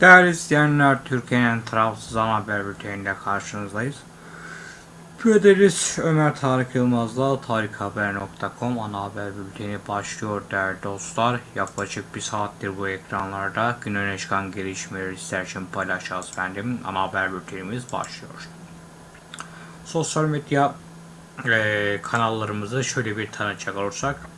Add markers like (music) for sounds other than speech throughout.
Değerli izleyenler, Türkiye'nin tarafsız ana haber bülteniyle karşınızdayız. Ederiz Ömer Tarık Yılmaz'la tarikhaber.com ana haber bülteni başlıyor değerli dostlar. Yaklaşık bir saattir bu ekranlarda gün öne çıkan gelişmeleri sizler için paylaşacağız efendim. Ana haber bültenimiz başlıyor. Sosyal medya eee, kanallarımızı şöyle bir tanıcak olursak.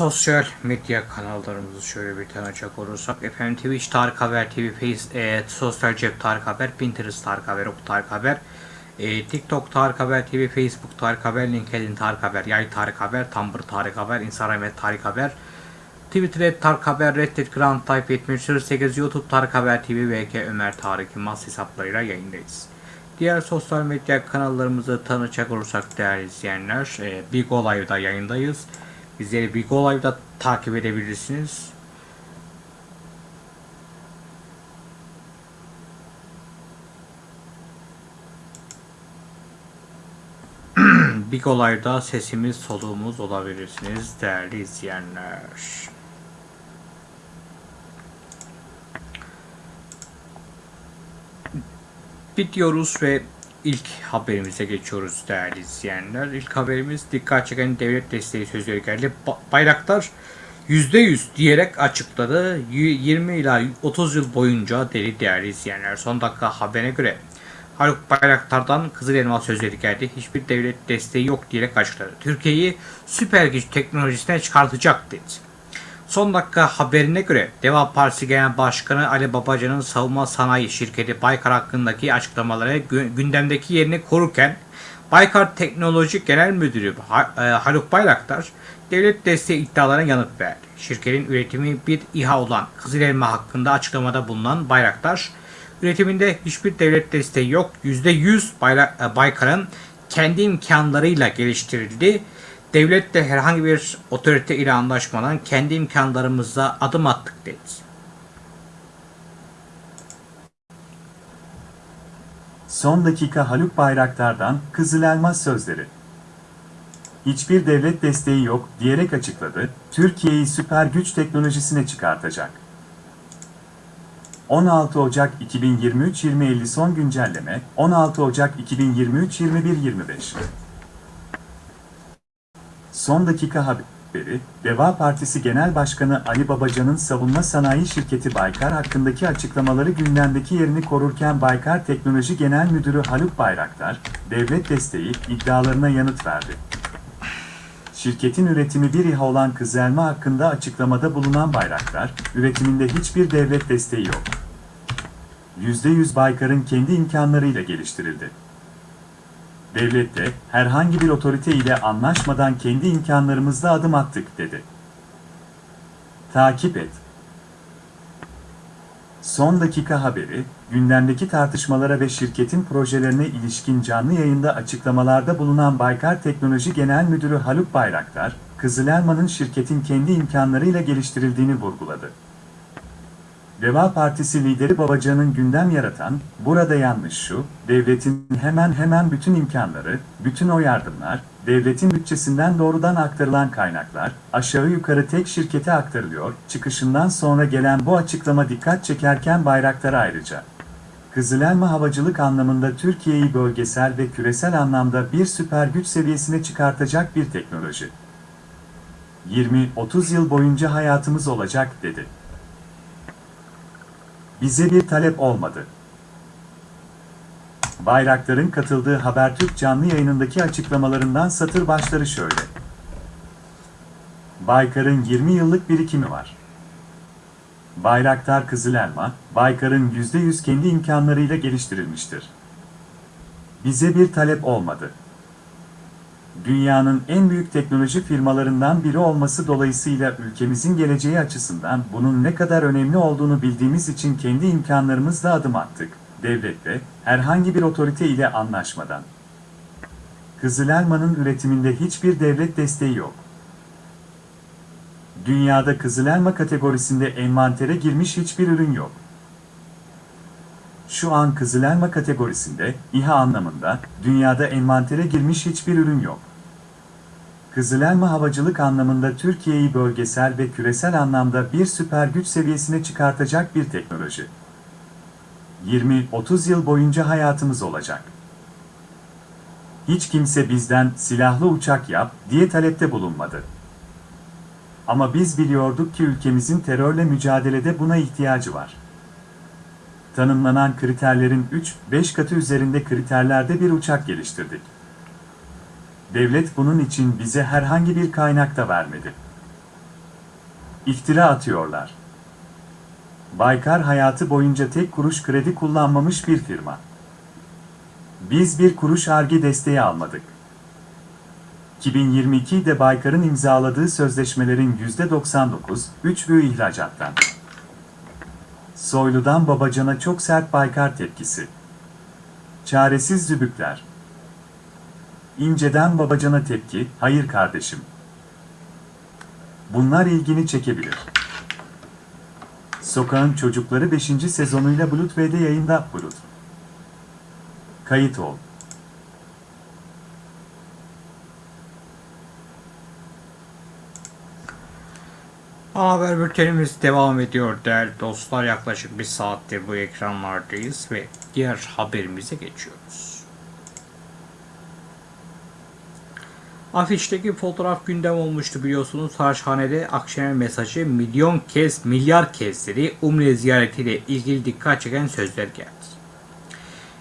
Sosyal medya kanallarımızı şöyle bir tanıcak olursak efendim Twitch Tarık Haber TV, Face, e, Sosyal Cep Tarık Haber, Pinterest Tarık Haber, Ok Tarık Haber, e, TikTok Tarık Haber TV, Facebook Tarık Haber, LinkedIn Tarık Haber, Yay Tarık Haber, Tumblr Tarık Haber, Instagram Tarık Haber, Twitter Tarık Haber, Reddit Grand Type 78, YouTube Tarık Haber TV, VK Ömer Tarık Yılmaz hesaplarıyla yayındayız. Diğer sosyal medya kanallarımızı tanıcak olursak değerli izleyenler, e, Big Olay'da yayındayız. Bizleri Big Olay'da takip edebilirsiniz. (clears throat) Big Olay'da sesimiz soluğumuz olabilirsiniz değerli izleyenler. Bitiyoruz ve ilk haberimize geçiyoruz değerli izleyenler. İlk haberimiz dikkat çeken devlet desteği sözleri geldi. Ba- Bayraktar %100 diyerek açıkladı. Y- 20 ila 30 yıl boyunca deli değerli izleyenler. Son dakika haberine göre Haluk Bayraktar'dan Kızıl Elma sözleri geldi. Hiçbir devlet desteği yok diyerek açıkladı. Türkiye'yi süper güç teknolojisine çıkartacak dedi. Son dakika haberine göre Deva Partisi Genel Başkanı Ali Babacan'ın savunma sanayi şirketi Baykar hakkındaki açıklamaları gü- gündemdeki yerini korurken Baykar Teknoloji Genel Müdürü e, Haluk Bayraktar devlet desteği iddialarına yanıt verdi. Şirketin üretimi bir İHA olan Kızıl Elma hakkında açıklamada bulunan Bayraktar, üretiminde hiçbir devlet desteği yok, %100 Bayra- e, Baykar'ın kendi imkanlarıyla geliştirildi. Devlet de herhangi bir otorite ile anlaşmadan kendi imkanlarımızla adım attık dedi. Son dakika Haluk Bayraktar'dan Kızıl Elmas sözleri. Hiçbir devlet desteği yok diyerek açıkladı, Türkiye'yi süper güç teknolojisine çıkartacak. 16 Ocak 2023-2050 son güncelleme, 16 Ocak 2023-21-25. Son dakika haberi, Deva Partisi Genel Başkanı Ali Babacan'ın savunma sanayi şirketi Baykar hakkındaki açıklamaları gündemdeki yerini korurken Baykar Teknoloji Genel Müdürü Haluk Bayraktar, devlet desteği iddialarına yanıt verdi. Şirketin üretimi bir İHA olan Kızılelma hakkında açıklamada bulunan Bayraktar, üretiminde hiçbir devlet desteği yok. %100 Baykar'ın kendi imkanlarıyla geliştirildi. Devlet de herhangi bir otorite ile anlaşmadan kendi imkanlarımızla adım attık dedi. Takip et. Son dakika haberi, gündemdeki tartışmalara ve şirketin projelerine ilişkin canlı yayında açıklamalarda bulunan Baykar Teknoloji Genel Müdürü Haluk Bayraktar, Kızılelma'nın şirketin kendi imkanlarıyla geliştirildiğini vurguladı. Deva Partisi lideri Babacan'ın gündem yaratan, burada yanlış şu, devletin hemen hemen bütün imkanları, bütün o yardımlar, devletin bütçesinden doğrudan aktarılan kaynaklar, aşağı yukarı tek şirkete aktarılıyor, çıkışından sonra gelen bu açıklama dikkat çekerken Bayraktar ayrıca. Kızılelma havacılık anlamında Türkiye'yi bölgesel ve küresel anlamda bir süper güç seviyesine çıkartacak bir teknoloji. 20-30 yıl boyunca hayatımız olacak dedi. Bize bir talep olmadı. Bayraktar'ın katıldığı Habertürk canlı yayınındaki açıklamalarından satır başları şöyle. Baykar'ın 20 yıllık birikimi var. Bayraktar Kızılelma, Baykar'ın %100 kendi imkanlarıyla geliştirilmiştir. Bize bir talep olmadı. Dünyanın en büyük teknoloji firmalarından biri olması dolayısıyla ülkemizin geleceği açısından bunun ne kadar önemli olduğunu bildiğimiz için kendi imkanlarımızla adım attık. devletle, herhangi bir otorite ile anlaşmadan. Kızılelmanın üretiminde hiçbir devlet desteği yok. Dünyada kızılelma kategorisinde envantere girmiş hiçbir ürün yok. Şu an kızılelma kategorisinde, İHA anlamında, dünyada envantere girmiş hiçbir ürün yok. Kızılelma havacılık anlamında Türkiye'yi bölgesel ve küresel anlamda bir süper güç seviyesine çıkartacak bir teknoloji. 20-30 yıl boyunca hayatımız olacak. Hiç kimse bizden silahlı uçak yap diye talepte bulunmadı. Ama biz biliyorduk ki ülkemizin terörle mücadelede buna ihtiyacı var. Tanımlanan kriterlerin 3-5 katı üzerinde kriterlerde bir uçak geliştirdik. Devlet bunun için bize herhangi bir kaynak da vermedi. İftira atıyorlar. Baykar hayatı boyunca tek kuruş kredi kullanmamış bir firma. Biz bir kuruş arge desteği almadık. 2022'de Baykar'ın imzaladığı sözleşmelerin %99, 3 büyü ihracattan. Soylu'dan Babacan'a çok sert Baykar tepkisi. Çaresiz zübükler. İnce'den Babacan'a tepki, hayır kardeşim. Bunlar ilgini çekebilir. Sokağın Çocukları 5. sezonuyla V'de yayında Bulut. Kayıt ol. Haber bültenimiz devam ediyor değerli dostlar. Yaklaşık bir saattir bu ekranlardayız ve diğer haberimize geçiyoruz. Afişteki fotoğraf gündem olmuştu biliyorsunuz. Saraçhane'de Akşener mesajı milyon kez, milyar kez dedi. Umre ziyaretiyle ilgili dikkat çeken sözler geldi.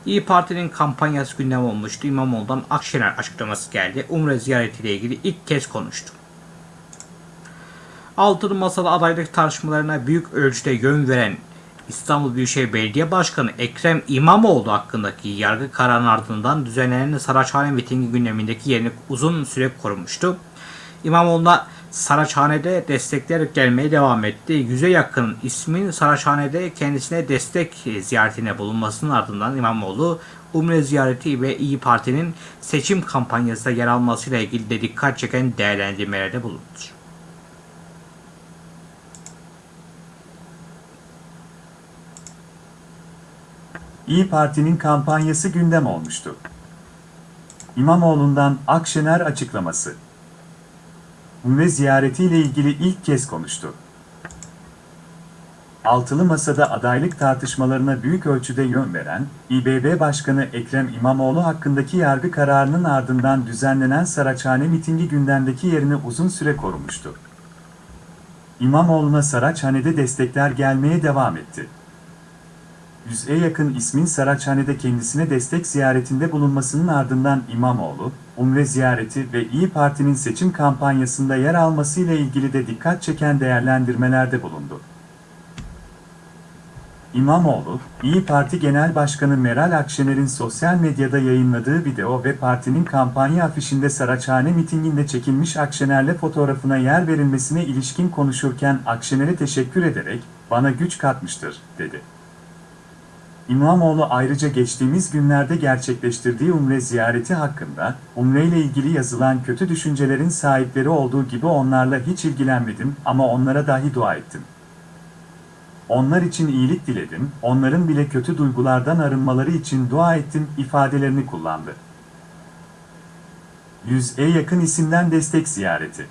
İyi Parti'nin kampanyası gündem olmuştu. İmamoğlu'ndan Akşener açıklaması geldi. Umre ziyaretiyle ilgili ilk kez konuştu. Altılı Masa'da adaylık tartışmalarına büyük ölçüde yön veren İstanbul Büyükşehir Belediye Başkanı Ekrem İmamoğlu hakkındaki yargı kararının ardından düzenlenen Saraçhane mitingi gündemindeki yerini uzun süre korumuştu. İmamoğlu'na Saraçhane'de destekler gelmeye devam etti. Yüze yakın ismin Saraçhane'de kendisine destek ziyaretine bulunmasının ardından İmamoğlu Umre ziyareti ve İyi Parti'nin seçim kampanyasında yer almasıyla ilgili de dikkat çeken değerlendirmelerde bulundu. İyi Parti'nin kampanyası gündem olmuştu. İmamoğlu'ndan Akşener açıklaması. Umre ziyaretiyle ilgili ilk kez konuştu. Altılı Masa'da adaylık tartışmalarına büyük ölçüde yön veren, İBB Başkanı Ekrem İmamoğlu hakkındaki yargı kararının ardından düzenlenen Saraçhane mitingi gündemdeki yerini uzun süre korumuştu. İmamoğlu'na Saraçhane'de destekler gelmeye devam etti. Yüz'e yakın ismin Saraçhane'de kendisine destek ziyaretinde bulunmasının ardından İmamoğlu, Umre ziyareti ve İyi Parti'nin seçim kampanyasında yer almasıyla ilgili de dikkat çeken değerlendirmelerde bulundu. İmamoğlu, İyi Parti Genel Başkanı Meral Akşener'in sosyal medyada yayınladığı video ve partinin kampanya afişinde Saraçhane mitinginde çekilmiş Akşener'le fotoğrafına yer verilmesine ilişkin konuşurken Akşener'e teşekkür ederek, bana güç katmıştır, dedi. İmamoğlu ayrıca geçtiğimiz günlerde gerçekleştirdiği Umre ziyareti hakkında, Umre ile ilgili yazılan kötü düşüncelerin sahipleri olduğu gibi onlarla hiç ilgilenmedim ama onlara dahi dua ettim. Onlar için iyilik diledim, onların bile kötü duygulardan arınmaları için dua ettim ifadelerini kullandı. 100'e yakın isimden destek ziyareti.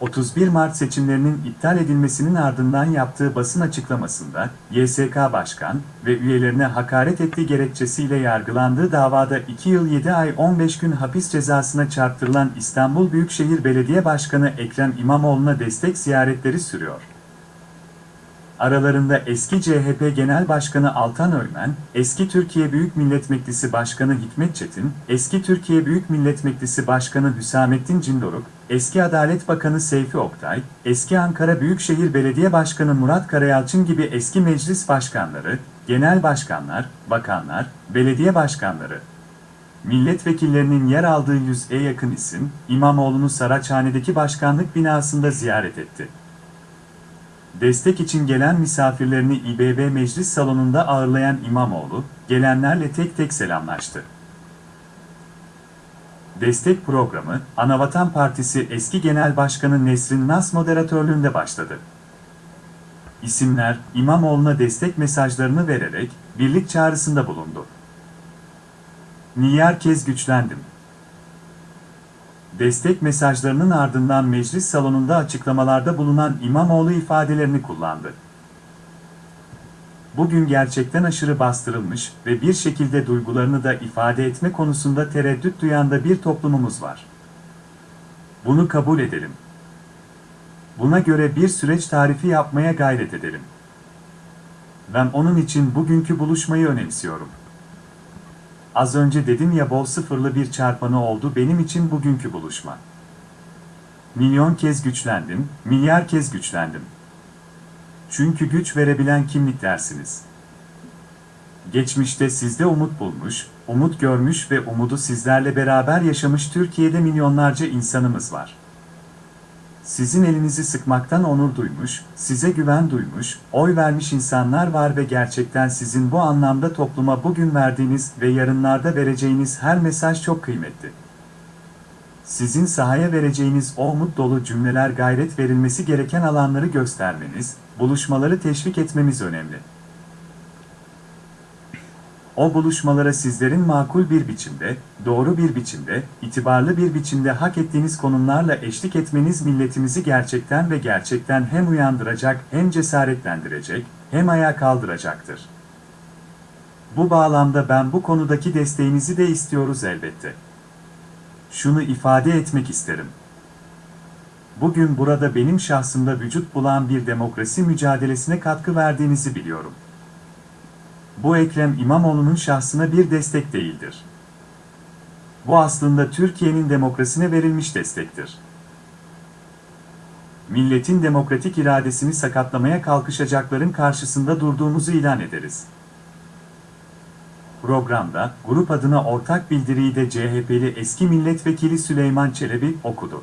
31 Mart seçimlerinin iptal edilmesinin ardından yaptığı basın açıklamasında, YSK Başkan ve üyelerine hakaret ettiği gerekçesiyle yargılandığı davada 2 yıl 7 ay 15 gün hapis cezasına çarptırılan İstanbul Büyükşehir Belediye Başkanı Ekrem İmamoğlu'na destek ziyaretleri sürüyor. Aralarında eski CHP Genel Başkanı Altan Öymen, eski Türkiye Büyük Millet Meclisi Başkanı Hikmet Çetin, eski Türkiye Büyük Millet Meclisi Başkanı Hüsamettin Cindoruk, eski Adalet Bakanı Seyfi Oktay, eski Ankara Büyükşehir Belediye Başkanı Murat Karayalçın gibi eski meclis başkanları, genel başkanlar, bakanlar, belediye başkanları, milletvekillerinin yer aldığı 100'e yakın isim, İmamoğlu'nu Saraçhane'deki başkanlık binasında ziyaret etti. Destek için gelen misafirlerini İBB Meclis Salonu'nda ağırlayan İmamoğlu, gelenlerle tek tek selamlaştı. Destek programı, Anavatan Partisi eski Genel Başkanı Nesrin Nas moderatörlüğünde başladı. İsimler, İmamoğlu'na destek mesajlarını vererek, birlik çağrısında bulundu. Milyar kez güçlendim. Destek mesajlarının ardından meclis salonunda açıklamalarda bulunan İmamoğlu ifadelerini kullandı. Bugün gerçekten aşırı bastırılmış ve bir şekilde duygularını da ifade etme konusunda tereddüt duyan da bir toplumumuz var. Bunu kabul edelim. Buna göre bir süreç tarifi yapmaya gayret edelim. Ben onun için bugünkü buluşmayı önemsiyorum. Az önce dedim ya bol sıfırlı bir çarpanı oldu benim için bugünkü buluşma. Milyon kez güçlendim, milyar kez güçlendim. Çünkü güç verebilen kimliklersiniz. Geçmişte sizde umut bulmuş, umut görmüş ve umudu sizlerle beraber yaşamış Türkiye'de milyonlarca insanımız var. Sizin elinizi sıkmaktan onur duymuş, size güven duymuş, oy vermiş insanlar var ve gerçekten sizin bu anlamda topluma bugün verdiğiniz ve yarınlarda vereceğiniz her mesaj çok kıymetli. Sizin sahaya vereceğiniz o umut dolu cümleler gayret verilmesi gereken alanları göstermeniz, buluşmaları teşvik etmemiz önemli. O buluşmalara sizlerin makul bir biçimde, doğru bir biçimde, itibarlı bir biçimde hak ettiğiniz konumlarla eşlik etmeniz milletimizi gerçekten ve gerçekten hem uyandıracak, hem cesaretlendirecek, hem ayağa kaldıracaktır. Bu bağlamda ben bu konudaki desteğinizi de istiyoruz elbette. Şunu ifade etmek isterim. Bugün burada benim şahsımda vücut bulan bir demokrasi mücadelesine katkı verdiğinizi biliyorum. Bu Ekrem İmamoğlu'nun şahsına bir destek değildir. Bu aslında Türkiye'nin demokrasine verilmiş destektir. Milletin demokratik iradesini sakatlamaya kalkışacakların karşısında durduğumuzu ilan ederiz. Programda, grup adına ortak bildiriyi de CHP'li eski milletvekili Süleyman Çelebi okudu.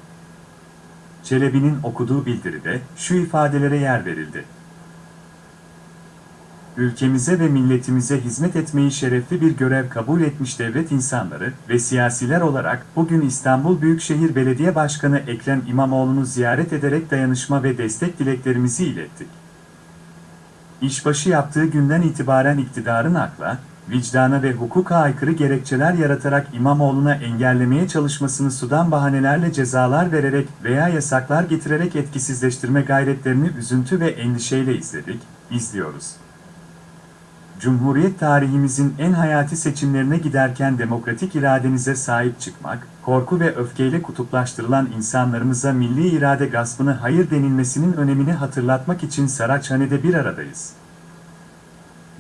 Çelebi'nin okuduğu bildiride şu ifadelere yer verildi ülkemize ve milletimize hizmet etmeyi şerefli bir görev kabul etmiş devlet insanları ve siyasiler olarak bugün İstanbul Büyükşehir Belediye Başkanı Ekrem İmamoğlu'nu ziyaret ederek dayanışma ve destek dileklerimizi ilettik. İşbaşı yaptığı günden itibaren iktidarın akla, vicdana ve hukuka aykırı gerekçeler yaratarak İmamoğlu'na engellemeye çalışmasını sudan bahanelerle cezalar vererek veya yasaklar getirerek etkisizleştirme gayretlerini üzüntü ve endişeyle izledik, izliyoruz. Cumhuriyet tarihimizin en hayati seçimlerine giderken demokratik iradenize sahip çıkmak, korku ve öfkeyle kutuplaştırılan insanlarımıza milli irade gaspını hayır denilmesinin önemini hatırlatmak için Saraçhane'de bir aradayız.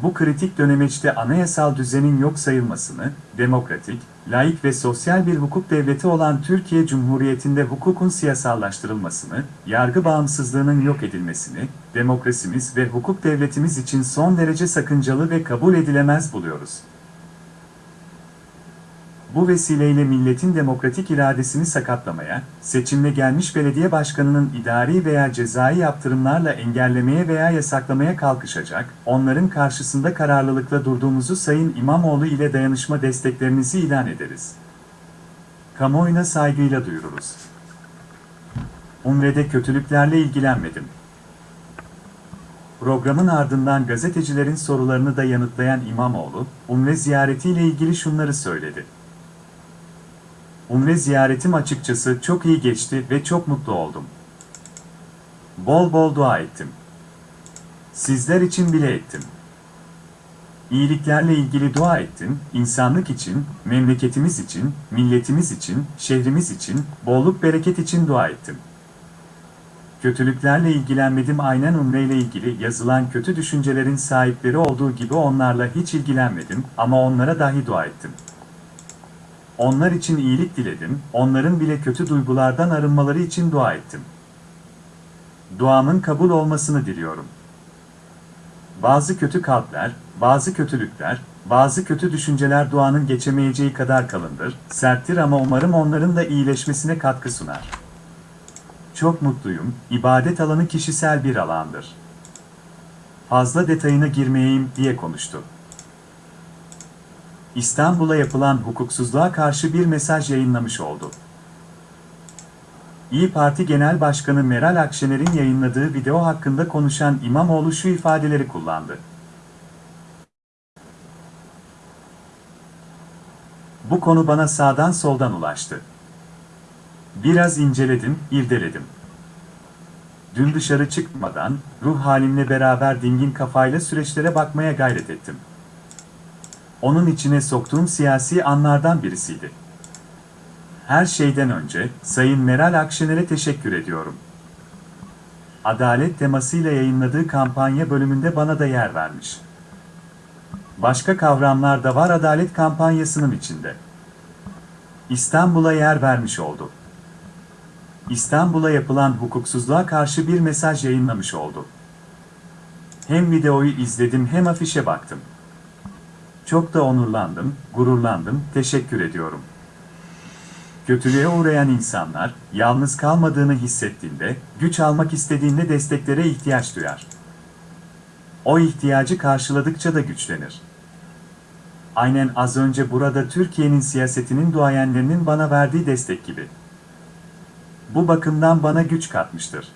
Bu kritik dönemeçte anayasal düzenin yok sayılmasını, demokratik, laik ve sosyal bir hukuk devleti olan Türkiye Cumhuriyeti'nde hukukun siyasallaştırılmasını, yargı bağımsızlığının yok edilmesini, demokrasimiz ve hukuk devletimiz için son derece sakıncalı ve kabul edilemez buluyoruz. Bu vesileyle milletin demokratik iradesini sakatlamaya, seçimle gelmiş belediye başkanının idari veya cezai yaptırımlarla engellemeye veya yasaklamaya kalkışacak, onların karşısında kararlılıkla durduğumuzu Sayın İmamoğlu ile dayanışma desteklerinizi ilan ederiz. Kamuoyuna saygıyla duyururuz. Umre'de kötülüklerle ilgilenmedim. Programın ardından gazetecilerin sorularını da yanıtlayan İmamoğlu, Umre ziyaretiyle ilgili şunları söyledi. Umre ziyaretim açıkçası çok iyi geçti ve çok mutlu oldum. Bol bol dua ettim. Sizler için bile ettim. İyiliklerle ilgili dua ettim, insanlık için, memleketimiz için, milletimiz için, şehrimiz için, bolluk bereket için dua ettim. Kötülüklerle ilgilenmedim aynen umre ile ilgili yazılan kötü düşüncelerin sahipleri olduğu gibi onlarla hiç ilgilenmedim ama onlara dahi dua ettim. Onlar için iyilik diledim, onların bile kötü duygulardan arınmaları için dua ettim. Duamın kabul olmasını diliyorum. Bazı kötü kalpler, bazı kötülükler, bazı kötü düşünceler duanın geçemeyeceği kadar kalındır, serttir ama umarım onların da iyileşmesine katkı sunar. Çok mutluyum, ibadet alanı kişisel bir alandır. fazla detayına girmeyeyim diye konuştu. İstanbul'a yapılan hukuksuzluğa karşı bir mesaj yayınlamış oldu. İyi Parti Genel Başkanı Meral Akşener'in yayınladığı video hakkında konuşan İmamoğlu şu ifadeleri kullandı. Bu konu bana sağdan soldan ulaştı. Biraz inceledim, irdeledim. Dün dışarı çıkmadan, ruh halimle beraber dingin kafayla süreçlere bakmaya gayret ettim. Onun içine soktuğum siyasi anlardan birisiydi. Her şeyden önce, Sayın Meral Akşener'e teşekkür ediyorum. Adalet temasıyla yayınladığı kampanya bölümünde bana da yer vermiş. Başka kavramlar da var adalet kampanyasının içinde. İstanbul'a yer vermiş oldu. İstanbul'a yapılan hukuksuzluğa karşı bir mesaj yayınlamış oldu. Hem videoyu izledim hem afişe baktım. Çok da onurlandım, gururlandım, teşekkür ediyorum. Kötülüğe uğrayan insanlar, yalnız kalmadığını hissettiğinde, güç almak istediğinde desteklere ihtiyaç duyar. O ihtiyacı karşıladıkça da güçlenir. Aynen az önce burada Türkiye'nin siyasetinin duayenlerinin bana verdiği destek gibi. Bu bakımdan bana güç katmıştır.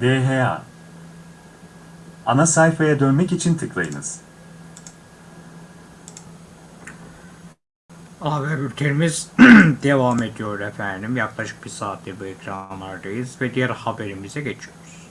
DHA Ana sayfaya dönmek için tıklayınız. Haber bültenimiz (clears throat) devam ediyor efendim. Yaklaşık bir saattir bu ekranlardayız ve diğer haberimize geçiyoruz.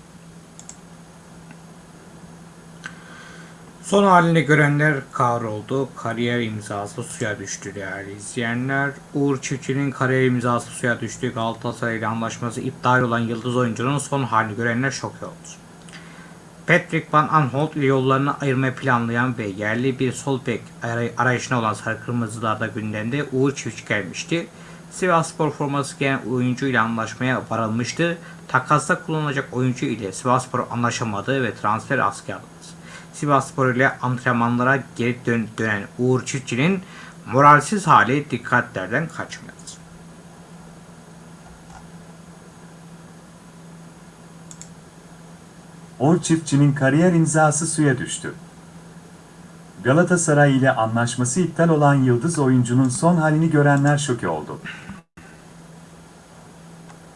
Son halini görenler kahroldu. Kariyer imzası suya düştü değerli izleyenler. Uğur Çiftçi'nin kariyer imzası suya düştü. Galatasaray ile anlaşması iptal olan yıldız oyuncunun son halini görenler şok oldu. Patrick Van Aanholt ile yollarını ayırmayı planlayan ve yerli bir sol bek aray- arayışına olan Sarı Kırmızılar'da gündemde Uğur Çiftçi gelmişti. Sivasspor forması giyen oyuncu ile anlaşmaya varılmıştı. Takasta kullanılacak oyuncu ile Sivasspor anlaşamadı ve transfer askıya alındı. Sivasspor ile antrenmanlara geri dön- dönen Uğur Çiftçi'nin moralsiz hali dikkatlerden kaçmıyor. Uğur Çiftçi'nin kariyer imzası suya düştü. Galatasaray ile anlaşması iptal olan yıldız oyuncunun son halini görenler şoke oldu.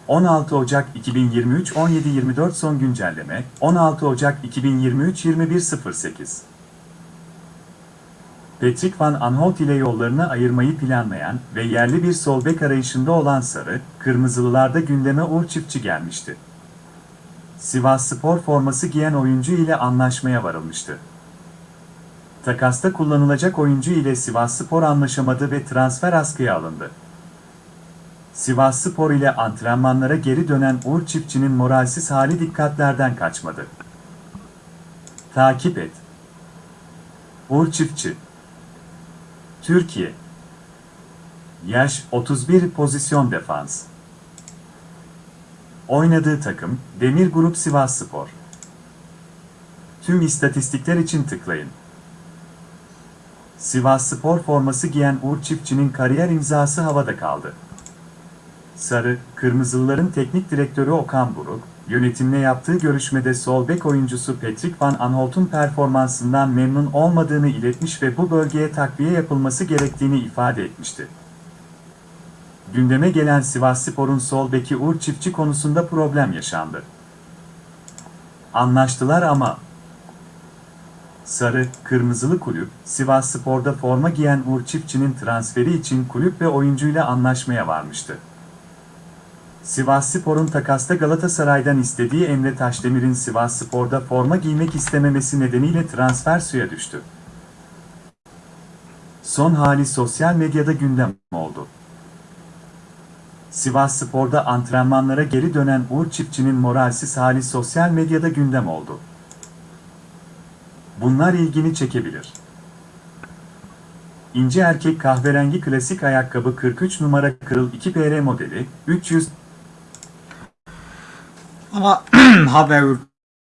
16 Ocak 2023 17.24 son güncelleme 16 Ocak 2023 21.08 Patrick Van Aanholt ile yollarını ayırmayı planlayan ve yerli bir sol bek arayışında olan Sarı, Kırmızılılarda gündeme Uğur Çiftçi gelmişti. Sivas Spor forması giyen oyuncu ile anlaşmaya varılmıştı. Takasta kullanılacak oyuncu ile Sivas Spor anlaşamadı ve transfer askıya alındı. Sivas Spor ile antrenmanlara geri dönen Uğur Çiftçi'nin moralsiz hali dikkatlerden kaçmadı. Takip et. Uğur Çiftçi Türkiye Yaş 31 pozisyon defans Oynadığı takım, Demir Grup Sivas Spor. Tüm istatistikler için tıklayın. Sivas Spor forması giyen Uğur Çiftçi'nin kariyer imzası havada kaldı. Sarı, Kırmızılıların teknik direktörü Okan Buruk, yönetimle yaptığı görüşmede sol bek oyuncusu Patrick Van Aanholt'un performansından memnun olmadığını iletmiş ve bu bölgeye takviye yapılması gerektiğini ifade etmişti. Gündeme gelen Sivasspor'un sol beki Uğur Çiftçi konusunda problem yaşandı. Anlaştılar ama Sarı, Kırmızılı Kulüp, Sivasspor'da forma giyen Uğur Çiftçi'nin transferi için kulüp ve oyuncuyla anlaşmaya varmıştı. Sivasspor'un takasta Galatasaray'dan istediği Emre Taşdemir'in Sivasspor'da forma giymek istememesi nedeniyle transfer suya düştü. Son hali sosyal medyada gündem oldu. Sivasspor'da antrenmanlara geri dönen Uğur Çiftçi'nin moralsiz hali sosyal medyada gündem oldu. Bunlar ilgini çekebilir. İnce erkek kahverengi klasik ayakkabı 43 numara kırıl 2 PR modeli 300 Ama (clears throat) haber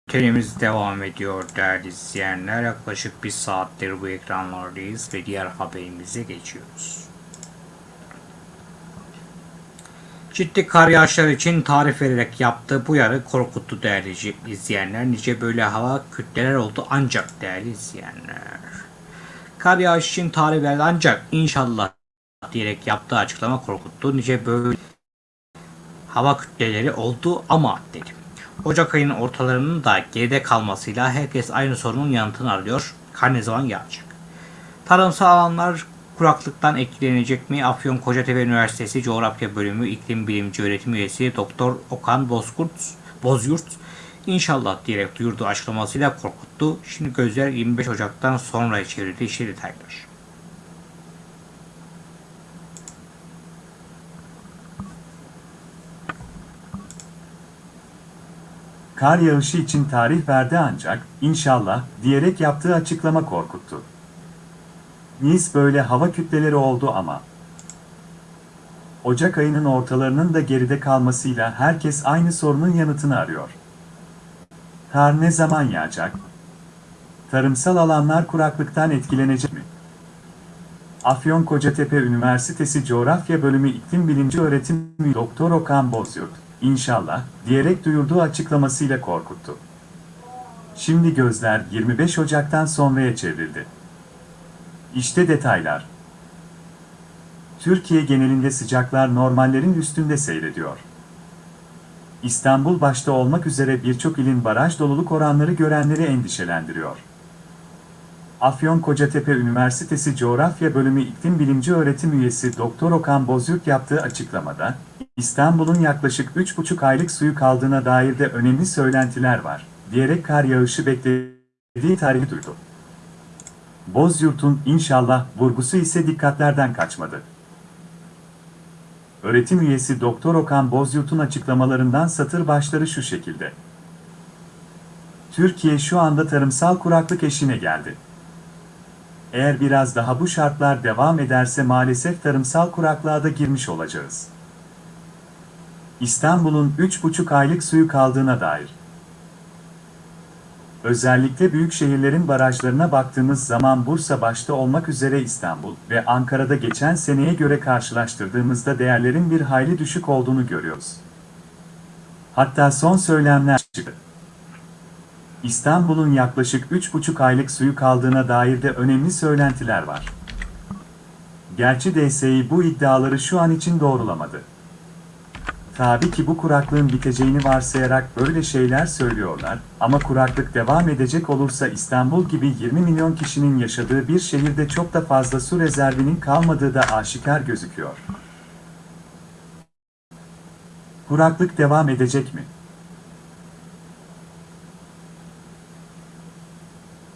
bültenimiz devam ediyor değerli izleyenler. Yaklaşık bir saattir bu ekranlardayız ve diğer haberimize geçiyoruz. Ciddi kar yağışları için tarif vererek yaptığı bu yarı korkuttu değerli izleyenler. Nice böyle hava kütleler oldu ancak değerli izleyenler. Kar yağış için tarih verdi ancak inşallah diyerek yaptığı açıklama korkuttu. Nice böyle hava kütleleri oldu ama dedi. Ocak ayının ortalarının da geride kalmasıyla herkes aynı sorunun yanıtını arıyor. Kar ne zaman yağacak? Tarımsal alanlar kuraklıktan etkilenecek mi? Afyon Kocatepe Üniversitesi Coğrafya Bölümü İklim Bilimci Öğretim Üyesi Doktor Okan Bozkurt, Bozyurt inşallah diyerek duyurduğu açıklamasıyla korkuttu. Şimdi gözler 25 Ocak'tan sonra çevrildi. İşte detaylar. Kar yağışı için tarih verdi ancak, inşallah, diyerek yaptığı açıklama korkuttu. Nice böyle hava kütleleri oldu ama. Ocak ayının ortalarının da geride kalmasıyla herkes aynı sorunun yanıtını arıyor. Kar ne zaman yağacak? Tarımsal alanlar kuraklıktan etkilenecek mi? Afyon Kocatepe Üniversitesi Coğrafya Bölümü İklim Bilimci Öğretim Üyesi Doktor Okan Bozyurt, inşallah, diyerek duyurduğu açıklamasıyla korkuttu. Şimdi gözler 25 Ocak'tan sonraya çevrildi. İşte detaylar. Türkiye genelinde sıcaklar normallerin üstünde seyrediyor. İstanbul başta olmak üzere birçok ilin baraj doluluk oranları görenleri endişelendiriyor. Afyon Kocatepe Üniversitesi Coğrafya Bölümü İklim Bilimci Öğretim Üyesi Doktor Okan Bozyurt yaptığı açıklamada, İstanbul'un yaklaşık 3,5 aylık suyu kaldığına dair de önemli söylentiler var, diyerek kar yağışı beklediği tarihi duydu. Bozyurt'un inşallah vurgusu ise dikkatlerden kaçmadı. Öğretim üyesi Doktor Okan Bozyurt'un açıklamalarından satır başları şu şekilde. Türkiye şu anda tarımsal kuraklık eşine geldi. Eğer biraz daha bu şartlar devam ederse maalesef tarımsal kuraklığa da girmiş olacağız. İstanbul'un 3,5 aylık suyu kaldığına dair. Özellikle büyük şehirlerin barajlarına baktığımız zaman Bursa başta olmak üzere İstanbul ve Ankara'da geçen seneye göre karşılaştırdığımızda değerlerin bir hayli düşük olduğunu görüyoruz. Hatta son söylemler çıktı. İstanbul'un yaklaşık 3,5 aylık suyu kaldığına dair de önemli söylentiler var. Gerçi DSİ bu iddiaları şu an için doğrulamadı. Tabii ki bu kuraklığın biteceğini varsayarak böyle şeyler söylüyorlar ama kuraklık devam edecek olursa İstanbul gibi 20 milyon kişinin yaşadığı bir şehirde çok da fazla su rezervinin kalmadığı da aşikar gözüküyor. Kuraklık devam edecek mi?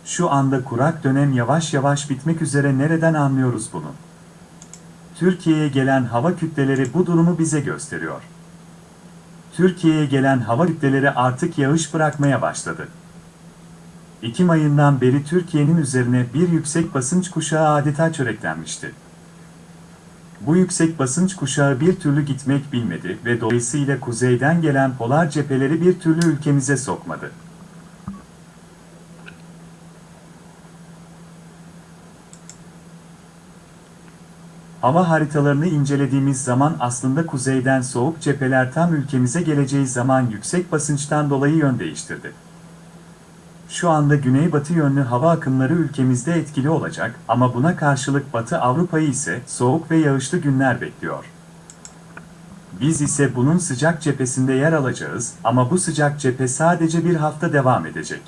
Şu anda kurak dönem yavaş yavaş bitmek üzere nereden anlıyoruz bunu? Türkiye'ye gelen hava kütleleri bu durumu bize gösteriyor. Türkiye'ye gelen hava kütleleri artık yağış bırakmaya başladı. Ekim ayından beri Türkiye'nin üzerine bir yüksek basınç kuşağı adeta çöreklenmişti. Bu yüksek basınç kuşağı bir türlü gitmek bilmedi ve dolayısıyla kuzeyden gelen polar cepheleri bir türlü ülkemize sokmadı. Hava haritalarını incelediğimiz zaman aslında kuzeyden soğuk cepheler tam ülkemize geleceği zaman yüksek basınçtan dolayı yön değiştirdi. Şu anda güneybatı yönlü hava akımları ülkemizde etkili olacak ama buna karşılık Batı Avrupa'yı ise soğuk ve yağışlı günler bekliyor. Biz ise bunun sıcak cephesinde yer alacağız ama bu sıcak cephe sadece bir hafta devam edecek.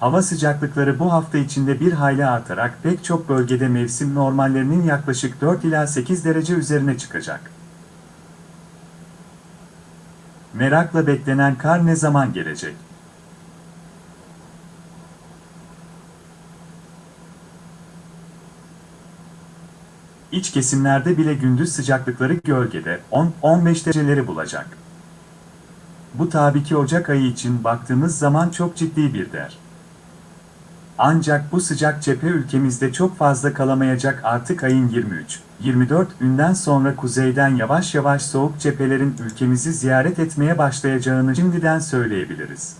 Hava sıcaklıkları bu hafta içinde bir hayli artarak pek çok bölgede mevsim normallerinin yaklaşık 4 ila 8 derece üzerine çıkacak. Merakla beklenen kar ne zaman gelecek? İç kesimlerde bile gündüz sıcaklıkları gölgede 10-15 dereceleri bulacak. Bu tabii ki Ocak ayı için baktığımız zaman çok ciddi bir değer. Ancak bu sıcak cephe ülkemizde çok fazla kalamayacak artık ayın 23-24 ünden sonra kuzeyden yavaş yavaş soğuk cephelerin ülkemizi ziyaret etmeye başlayacağını şimdiden söyleyebiliriz.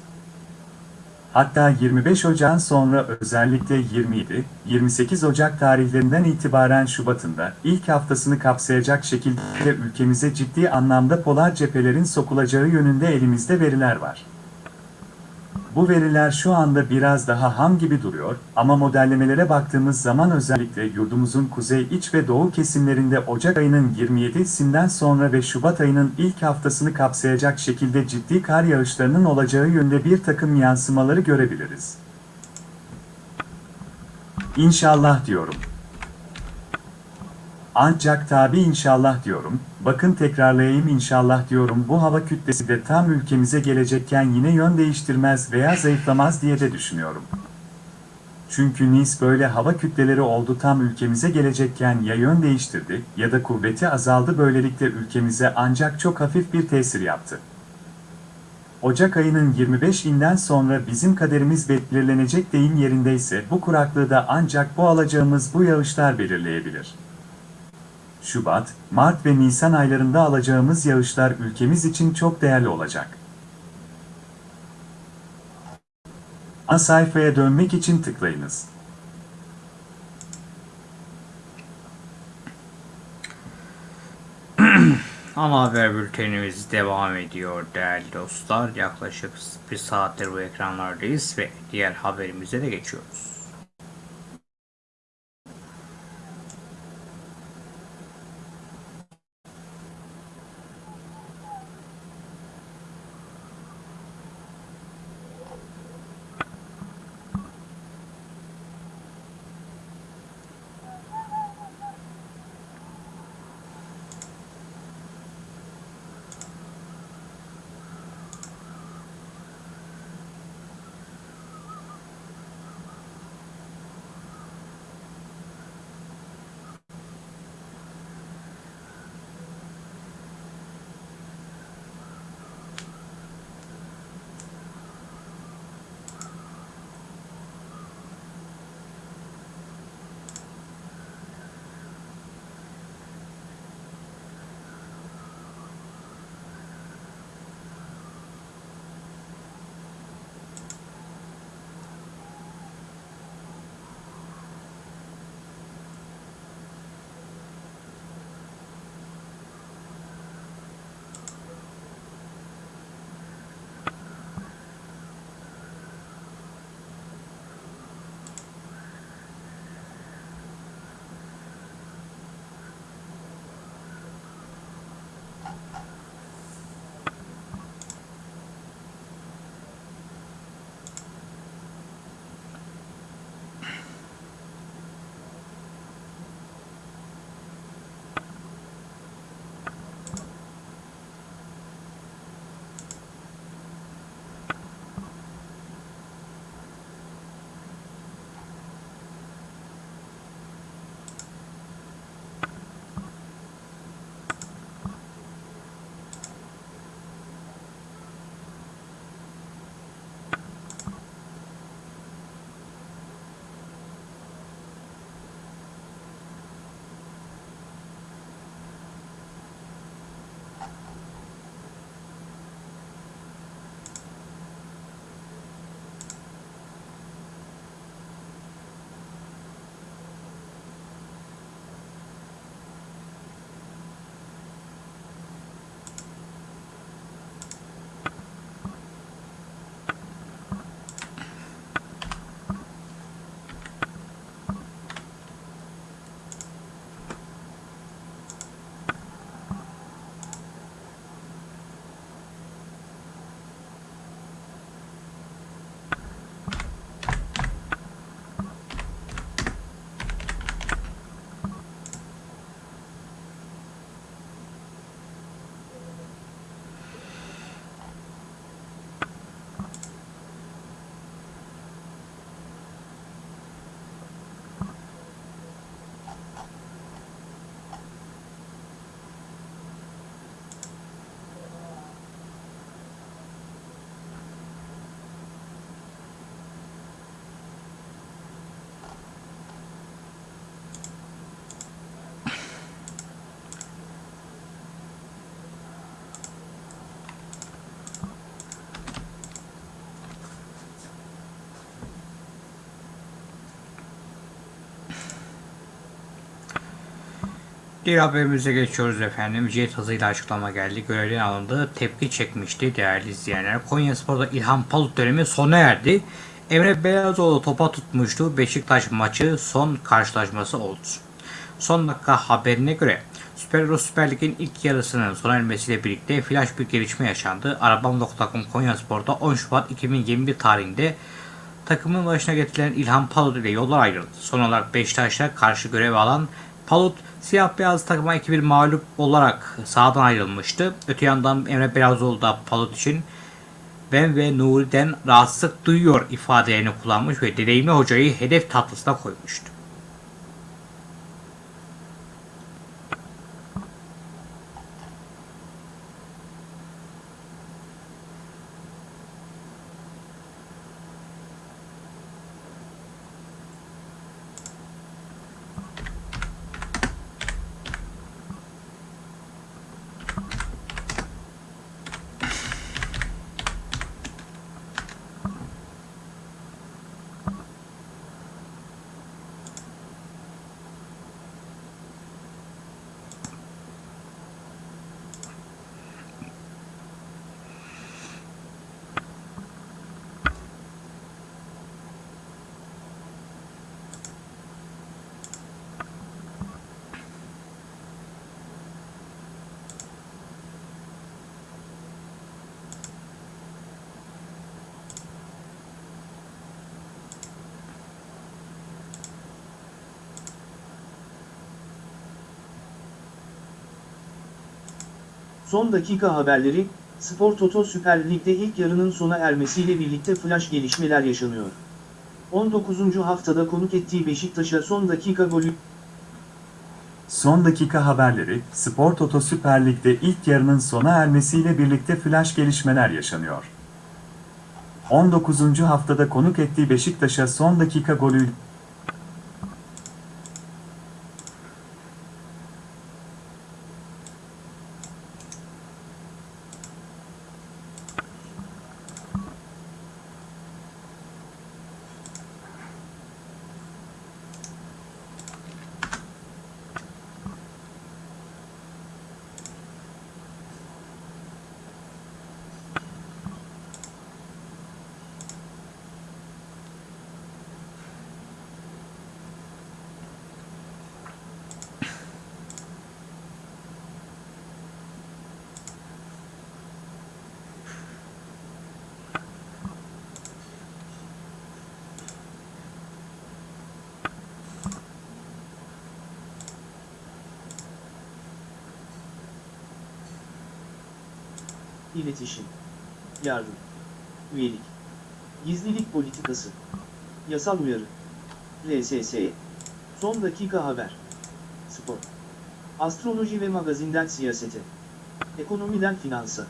Hatta 25 Ocak'ın sonra özellikle 27-28 Ocak tarihlerinden itibaren Şubat'ında ilk haftasını kapsayacak şekilde ülkemize ciddi anlamda polar cephelerin sokulacağı yönünde elimizde veriler var. Bu veriler şu anda biraz daha ham gibi duruyor ama modellemelere baktığımız zaman özellikle yurdumuzun kuzey iç ve doğu kesimlerinde Ocak ayının 27'sinden sonra ve Şubat ayının ilk haftasını kapsayacak şekilde ciddi kar yağışlarının olacağı yönde bir takım yansımaları görebiliriz. İnşallah diyorum. Ancak tabi inşallah diyorum, bakın tekrarlayayım inşallah diyorum bu hava kütlesi de tam ülkemize gelecekken yine yön değiştirmez veya zayıflamaz diye de düşünüyorum. Çünkü Nis böyle hava kütleleri oldu tam ülkemize gelecekken ya yön değiştirdi ya da kuvveti azaldı böylelikle ülkemize ancak çok hafif bir tesir yaptı. Ocak ayının 25'inden sonra bizim kaderimiz belirlenecek deyim yerindeyse bu kuraklığı da ancak bu alacağımız bu yağışlar belirleyebilir. Şubat, Mart ve Nisan aylarında alacağımız yağışlar ülkemiz için çok değerli olacak. Ana sayfaya dönmek için tıklayınız. (clears throat) Ana haber bültenimiz devam ediyor değerli dostlar. Yaklaşık bir saattir bu ekranlardayız ve diğer haberimize de geçiyoruz. Diğer haberimize geçiyoruz efendim. Jet hızıyla açıklama geldi. Görevden alındı. Tepki çekmişti değerli izleyenler. Konya Spor'da İlhan Palut dönemi sona erdi. Emre Belezoğlu topa tutmuştu. Beşiktaş maçı son karşılaşması oldu. Son dakika haberine göre Süper Euro Süper Lig'in ilk yarısının sona ermesiyle birlikte flash bir gelişme yaşandı. Arabam.com Konya Spor'da 10 Şubat 2021 tarihinde takımın başına getirilen İlhan Palut ile yollar ayrıldı. Son olarak Beşiktaş'a karşı görev alan Palut siyah beyaz takıma 2-1 mağlup olarak sahadan ayrılmıştı. Öte yandan Emre Belazoğlu da Palut için ben ve Nuri'den rahatsızlık duyuyor ifadelerini kullanmış ve deneyimli hocayı hedef tatlısına koymuştu. Son dakika haberleri, Spor Toto Süper Lig'de ilk yarının sona ermesiyle birlikte flash gelişmeler yaşanıyor. 19. haftada konuk ettiği Beşiktaş'a son dakika golü Son dakika haberleri, Spor Toto Süper Lig'de ilk yarının sona ermesiyle birlikte flash gelişmeler yaşanıyor. 19. haftada konuk ettiği Beşiktaş'a son dakika golü iletişim, yardım, üyelik, gizlilik politikası, yasal uyarı, RSS, son dakika haber, spor, astroloji ve magazinden siyasete, ekonomiden finansa,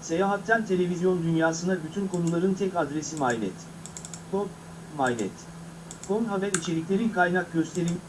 seyahatten televizyon dünyasına bütün konuların tek adresi MyNet. Com, MyNet. Com haber içerikleri kaynak gösterim,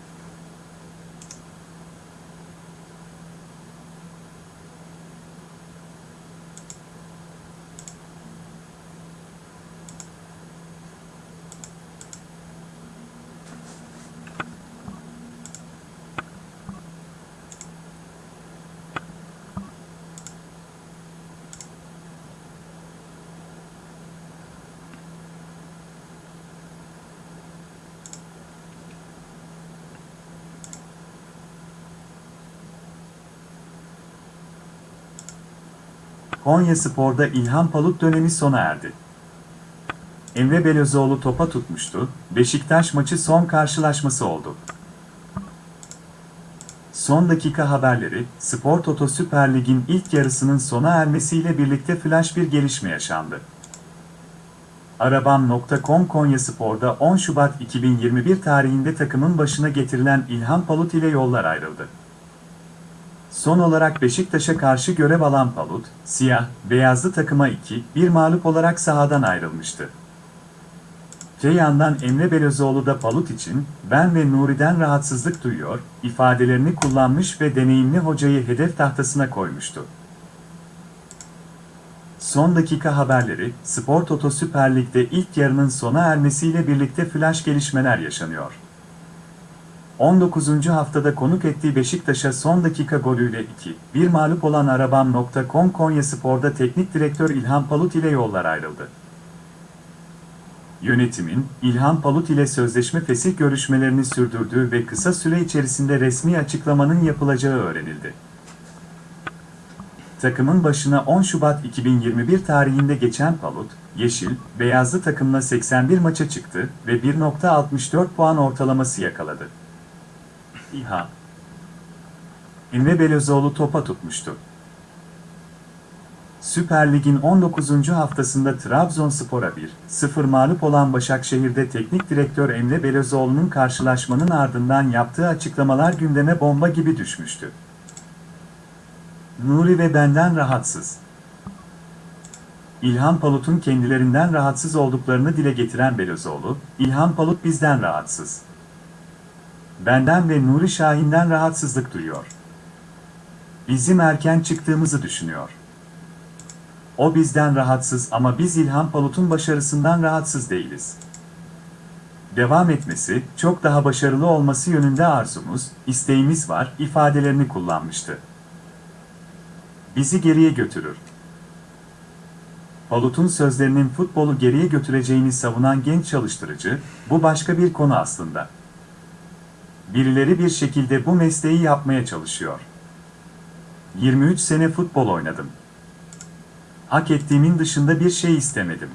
Konya Spor'da İlhan Palut dönemi sona erdi. Emre Belözoğlu topa tutmuştu, Beşiktaş maçı son karşılaşması oldu. Son dakika haberleri, Spor Toto Süper Lig'in ilk yarısının sona ermesiyle birlikte flash bir gelişme yaşandı. Arabam.com Konya Spor'da 10 Şubat 2021 tarihinde takımın başına getirilen İlhan Palut ile yollar ayrıldı. Son olarak Beşiktaş'a karşı görev alan Palut, siyah, beyazlı takıma 2-1 mağlup olarak sahadan ayrılmıştı. Öte yandan Emre Belözoğlu da Palut için, ben ve Nuri'den rahatsızlık duyuyor, ifadelerini kullanmış ve deneyimli hocayı hedef tahtasına koymuştu. Son dakika haberleri, Spor Toto Süper Lig'de ilk yarının sona ermesiyle birlikte flash gelişmeler yaşanıyor. 19. haftada konuk ettiği Beşiktaş'a son dakika golüyle 2-1 mağlup olan Arabam.com Konya Spor'da teknik direktör İlhan Palut ile yollar ayrıldı. Yönetimin, İlhan Palut ile sözleşme fesih görüşmelerini sürdürdüğü ve kısa süre içerisinde resmi açıklamanın yapılacağı öğrenildi. Takımın başına 10 Şubat 2021 tarihinde geçen Palut, Yeşil, Beyazlı takımla 81 maça çıktı ve 1.64 puan ortalaması yakaladı. İHA Emre Belözoğlu topa tutmuştu. Süper Lig'in 19. haftasında Trabzonspor'a 1-0 mağlup olan Başakşehir'de teknik direktör Emre Belözoğlu'nun karşılaşmanın ardından yaptığı açıklamalar gündeme bomba gibi düşmüştü. Nuri ve benden rahatsız. İlhan Palut'un kendilerinden rahatsız olduklarını dile getiren Belözoğlu, İlhan Palut bizden rahatsız. Benden ve Nuri Şahin'den rahatsızlık duyuyor. Bizim erken çıktığımızı düşünüyor. O bizden rahatsız ama biz İlhan Palut'un başarısından rahatsız değiliz. Devam etmesi, çok daha başarılı olması yönünde arzumuz, isteğimiz var ifadelerini kullanmıştı. Bizi geriye götürür. Palut'un sözlerinin futbolu geriye götüreceğini savunan genç çalıştırıcı, bu başka bir konu aslında. Birileri bir şekilde bu mesleği yapmaya çalışıyor. 23 sene futbol oynadım. Hak ettiğimin dışında bir şey istemedim.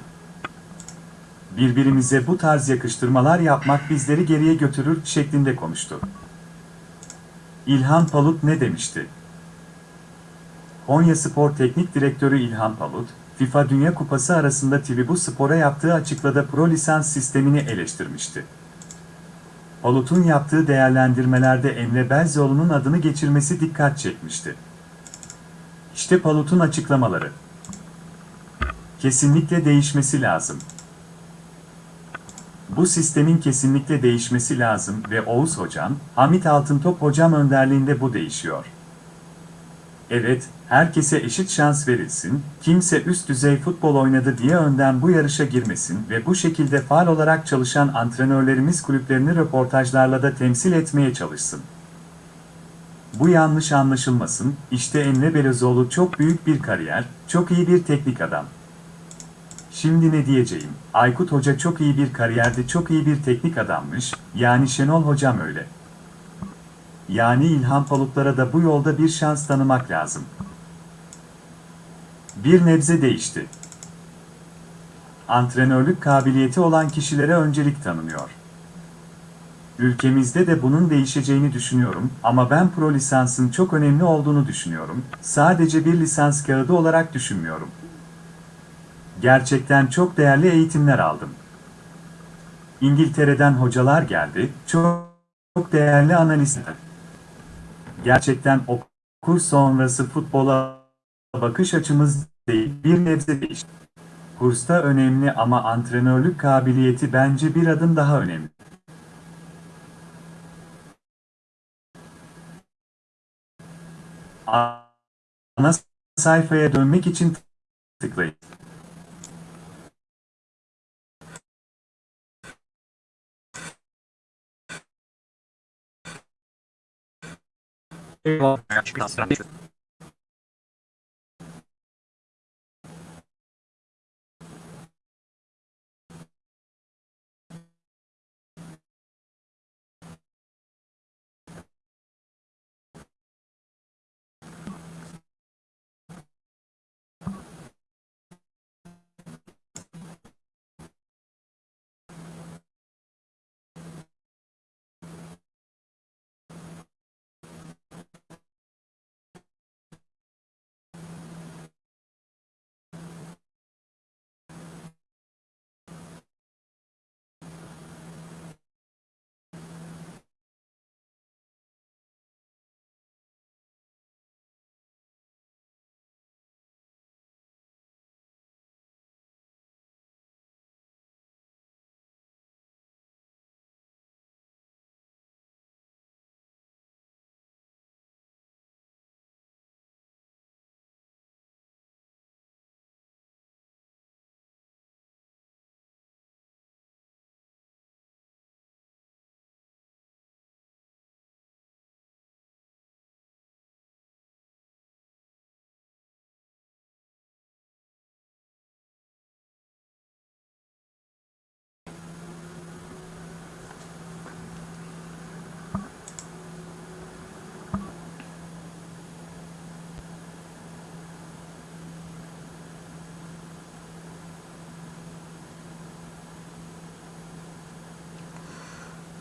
Birbirimize bu tarz yakıştırmalar yapmak bizleri geriye götürür şeklinde konuştu. İlhan Palut ne demişti? Konya Spor Teknik Direktörü İlhan Palut, FIFA Dünya Kupası arasında Tribu Spor'a yaptığı açıklada pro lisans sistemini eleştirmişti. Palut'un yaptığı değerlendirmelerde Emre Belzoğlu'nun adını geçirmesi dikkat çekmişti. İşte Palut'un açıklamaları. Kesinlikle değişmesi lazım. Bu sistemin kesinlikle değişmesi lazım ve Oğuz Hocam, Hamit Altıntop Hocam önderliğinde bu değişiyor. Evet, herkese eşit şans verilsin, kimse üst düzey futbol oynadı diye önden bu yarışa girmesin ve bu şekilde faal olarak çalışan antrenörlerimiz kulüplerini röportajlarla da temsil etmeye çalışsın. Bu yanlış anlaşılmasın, işte Emre Belözoğlu çok büyük bir kariyer, çok iyi bir teknik adam. Şimdi ne diyeceğim, Aykut Hoca çok iyi bir kariyerdi, çok iyi bir teknik adammış, yani Şenol Hocam öyle. Yani İlhan Palutlara da bu yolda bir şans tanımak lazım. Bir nebze değişti. Antrenörlük kabiliyeti olan kişilere öncelik tanınıyor. Ülkemizde de bunun değişeceğini düşünüyorum ama ben pro lisansın çok önemli olduğunu düşünüyorum. Sadece bir lisans kağıdı olarak düşünmüyorum. Gerçekten çok değerli eğitimler aldım. İngiltere'den hocalar geldi, çok, çok değerli analistler. Gerçekten okul sonrası futbola bakış açımız değil, bir nebze değişti. Kursta önemli ama antrenörlük kabiliyeti bence bir adım daha önemli. Ana sayfaya dönmek için tıklayın. Thank you.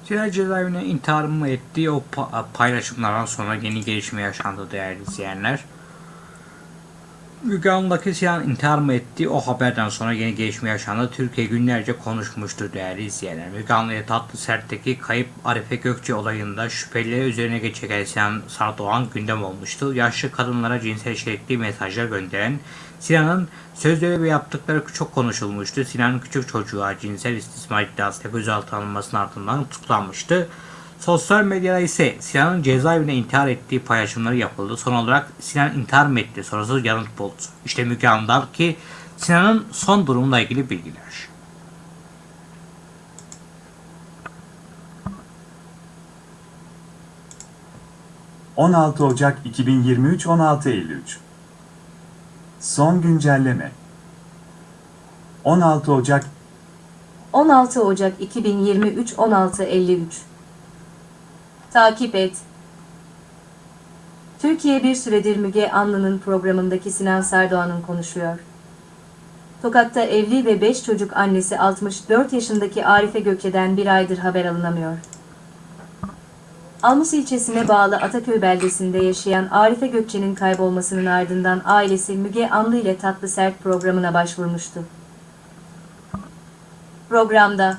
Sinan cezaevine intihar mı ettiği o pa- paylaşımlardan sonra yeni gelişme yaşandı değerli izleyenler. Müge Sinan intihar mı etti o haberden sonra yeni gelişme yaşandı. Türkiye günlerce konuşmuştu değerli izleyenler. Müge tatlı sertteki kayıp Arife Gökçe olayında şüphelileri üzerine geçen Sinan Sardoğan gündem olmuştu. Yaşlı kadınlara cinsel içerikli mesajlar gönderen Sinan'ın sözleri ve yaptıkları çok konuşulmuştu. Sinan'ın küçük çocuğa cinsel istismar iddiasıyla gözaltına alınmasının ardından tutuklanmıştı. Sosyal medyada ise Sinan'ın cezaevine intihar ettiği paylaşımları yapıldı. Son olarak Sinan intihar mı etti sorusu yanıt buldu. İşte Müge Anlı'daki Sinan'ın son durumuyla ilgili bilgiler. ...16 Ocak 2023 16 Eylül Son güncelleme 16 Ocak 16 Ocak 2023 16.53 Takip et. Türkiye bir süredir Müge Anlı'nın programındaki Sinan Sardoğan'ın konuşuyor. Tokat'ta evli ve 5 çocuk annesi 64 yaşındaki Arife Gökçe'den bir aydır haber alınamıyor. Almus ilçesine bağlı Ataköy beldesinde yaşayan Arife Gökçe'nin kaybolmasının ardından ailesi Müge Anlı ile Tatlı Sert programına başvurmuştu. Programda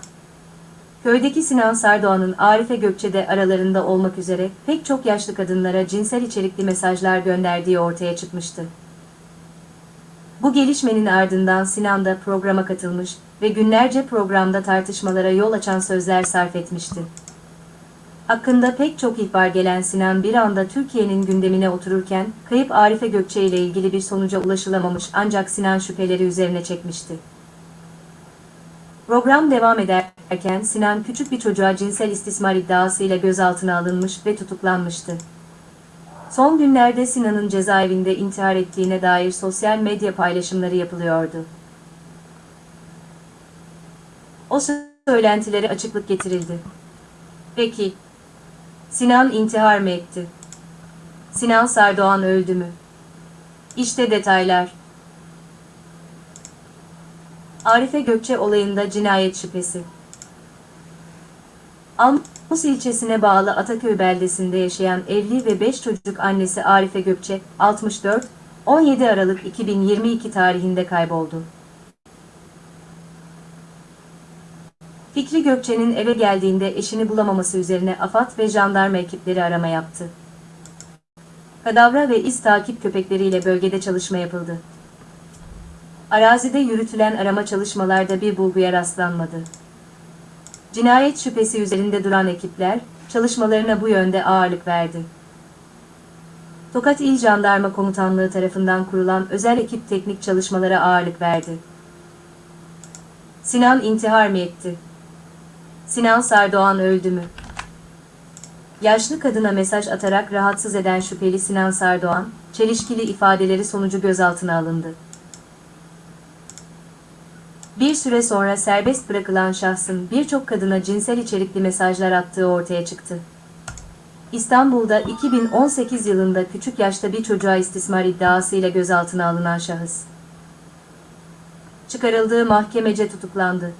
köydeki Sinan Sardoğan'ın Arife Gökçe'de aralarında olmak üzere pek çok yaşlı kadınlara cinsel içerikli mesajlar gönderdiği ortaya çıkmıştı. Bu gelişmenin ardından Sinan da programa katılmış ve günlerce programda tartışmalara yol açan sözler sarf etmişti. Hakkında pek çok ihbar gelen Sinan bir anda Türkiye'nin gündemine otururken kayıp Arife Gökçe ile ilgili bir sonuca ulaşılamamış ancak Sinan şüpheleri üzerine çekmişti. Program devam ederken Sinan küçük bir çocuğa cinsel istismar iddiasıyla gözaltına alınmış ve tutuklanmıştı. Son günlerde Sinan'ın cezaevinde intihar ettiğine dair sosyal medya paylaşımları yapılıyordu. O söylentilere açıklık getirildi. Peki, Sinan intihar mı etti? Sinan Sardoğan öldü mü? İşte detaylar. Arife Gökçe olayında cinayet şüphesi. Almus ilçesine bağlı Ataköy beldesinde yaşayan evli ve 5 çocuk annesi Arife Gökçe, 64, 17 Aralık 2022 tarihinde kayboldu. Fikri Gökçe'nin eve geldiğinde eşini bulamaması üzerine AFAD ve jandarma ekipleri arama yaptı. Kadavra ve iz takip köpekleriyle bölgede çalışma yapıldı. Arazide yürütülen arama çalışmalarda bir bulguya rastlanmadı. Cinayet şüphesi üzerinde duran ekipler, çalışmalarına bu yönde ağırlık verdi. Tokat İl Jandarma Komutanlığı tarafından kurulan özel ekip teknik çalışmalara ağırlık verdi. Sinan intihar mı etti? Sinan Sardoğan öldü mü? Yaşlı kadına mesaj atarak rahatsız eden şüpheli Sinan Sardoğan, çelişkili ifadeleri sonucu gözaltına alındı. Bir süre sonra serbest bırakılan şahsın birçok kadına cinsel içerikli mesajlar attığı ortaya çıktı. İstanbul'da 2018 yılında küçük yaşta bir çocuğa istismar iddiasıyla gözaltına alınan şahıs. Çıkarıldığı mahkemece tutuklandı.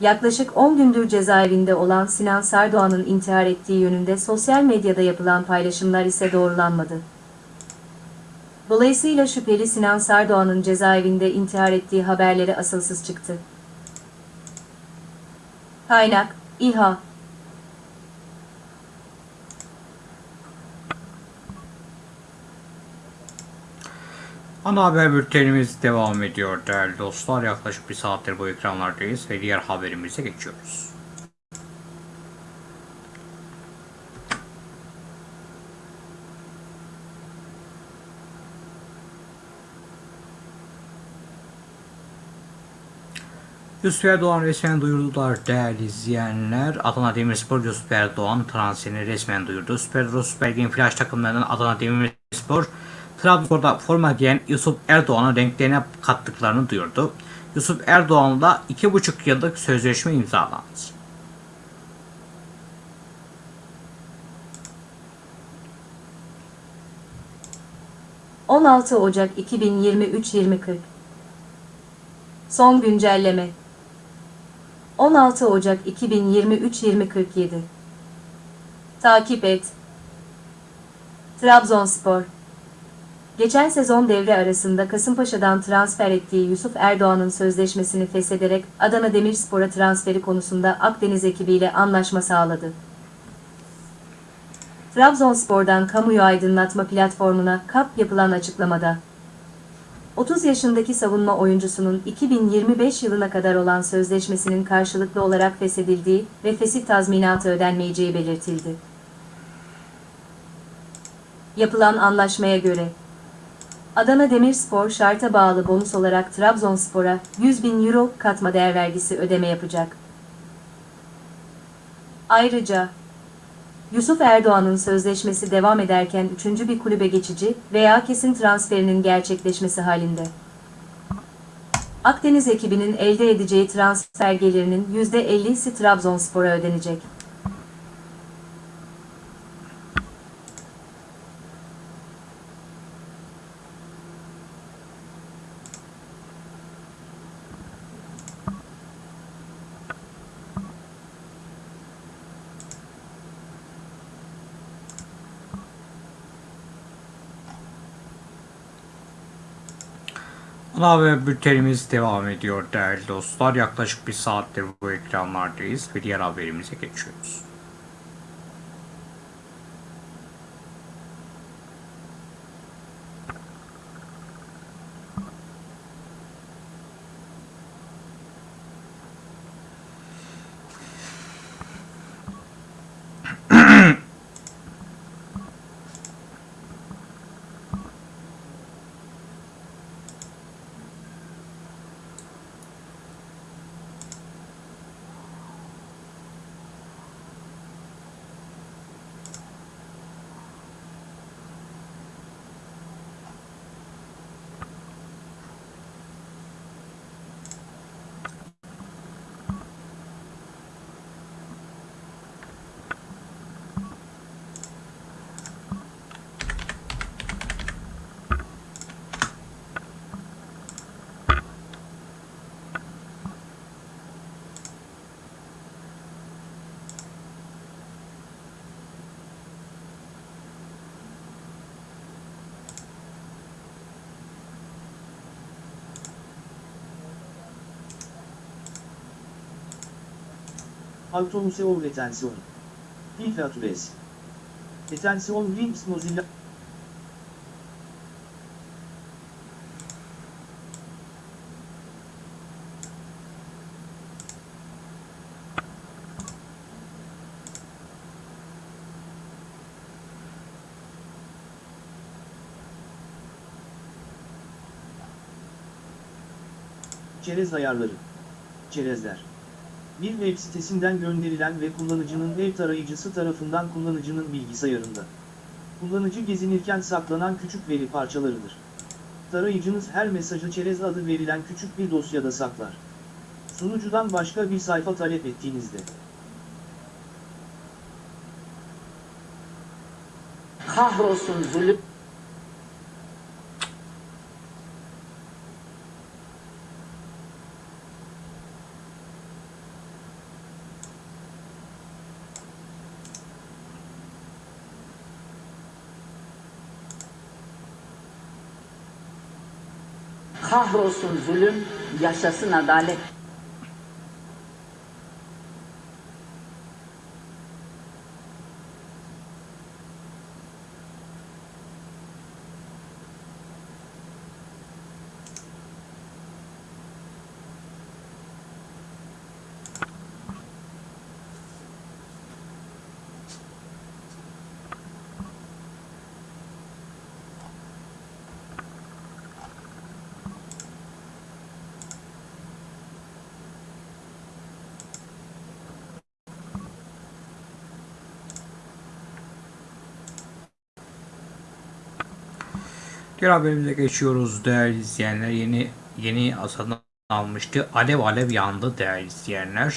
Yaklaşık 10 gündür cezaevinde olan Sinan Sardoğan'ın intihar ettiği yönünde sosyal medyada yapılan paylaşımlar ise doğrulanmadı. Dolayısıyla şüpheli Sinan Sardoğan'ın cezaevinde intihar ettiği haberleri asılsız çıktı. Kaynak, İHA Ana haber bültenimiz devam ediyor değerli dostlar. Yaklaşık bir saattir bu ekranlardayız ve diğer haberimize geçiyoruz. Yusuf Erdoğan resmen duyurdular değerli izleyenler. Adana Demirspor Yusuf Erdoğan transferini resmen duyurdu. Süper Süper Lig'in flash takımlarından Adana Demirspor Trabzon'da forma giyen Yusuf Erdoğan'ın renklerine kattıklarını duyurdu. Yusuf Erdoğan'la 2,5 yıllık sözleşme imzalandı. ...16 Ocak 2023-2040 Son güncelleme 16 Ocak 2023 2047 Takip et. Trabzonspor Geçen sezon devre arasında Kasımpaşa'dan transfer ettiği Yusuf Erdoğan'ın sözleşmesini feshederek Adana Demirspor'a transferi konusunda Akdeniz ekibiyle anlaşma sağladı. Trabzonspor'dan kamuyu aydınlatma platformuna KAP yapılan açıklamada 30 yaşındaki savunma oyuncusunun 2025 yılına kadar olan sözleşmesinin karşılıklı olarak feshedildiği ve fesih tazminatı ödenmeyeceği belirtildi. Yapılan anlaşmaya göre Adana Demirspor şarta bağlı bonus olarak Trabzonspor'a 100 bin euro katma değer vergisi ödeme yapacak. Ayrıca Yusuf Erdoğan'ın sözleşmesi devam ederken üçüncü bir kulübe geçici veya kesin transferinin gerçekleşmesi halinde. Akdeniz ekibinin elde edeceği transfer gelirinin %50'si Trabzonspor'a ödenecek. Ana haber bültenimiz devam ediyor değerli dostlar. Yaklaşık bir saattir bu ekranlardayız ve diğer haberimize geçiyoruz. Automuseo retensione. Infraturesi. Retensione links Mozilla. Çerez ayarları. Çerezler. Bir web sitesinden gönderilen ve kullanıcının web tarayıcısı tarafından kullanıcının bilgisayarında. Kullanıcı gezinirken saklanan küçük veri parçalarıdır. Tarayıcınız her mesajı çerez adı verilen küçük bir dosyada saklar. Sunucudan başka bir sayfa talep ettiğinizde. Kahrolsun zulüm. Kahrolsun zulüm, yaşasın adalet. Diğer haberimize geçiyoruz değerli izleyenler. Yeni yeni satın almıştı. Alev alev yandı değerli izleyenler.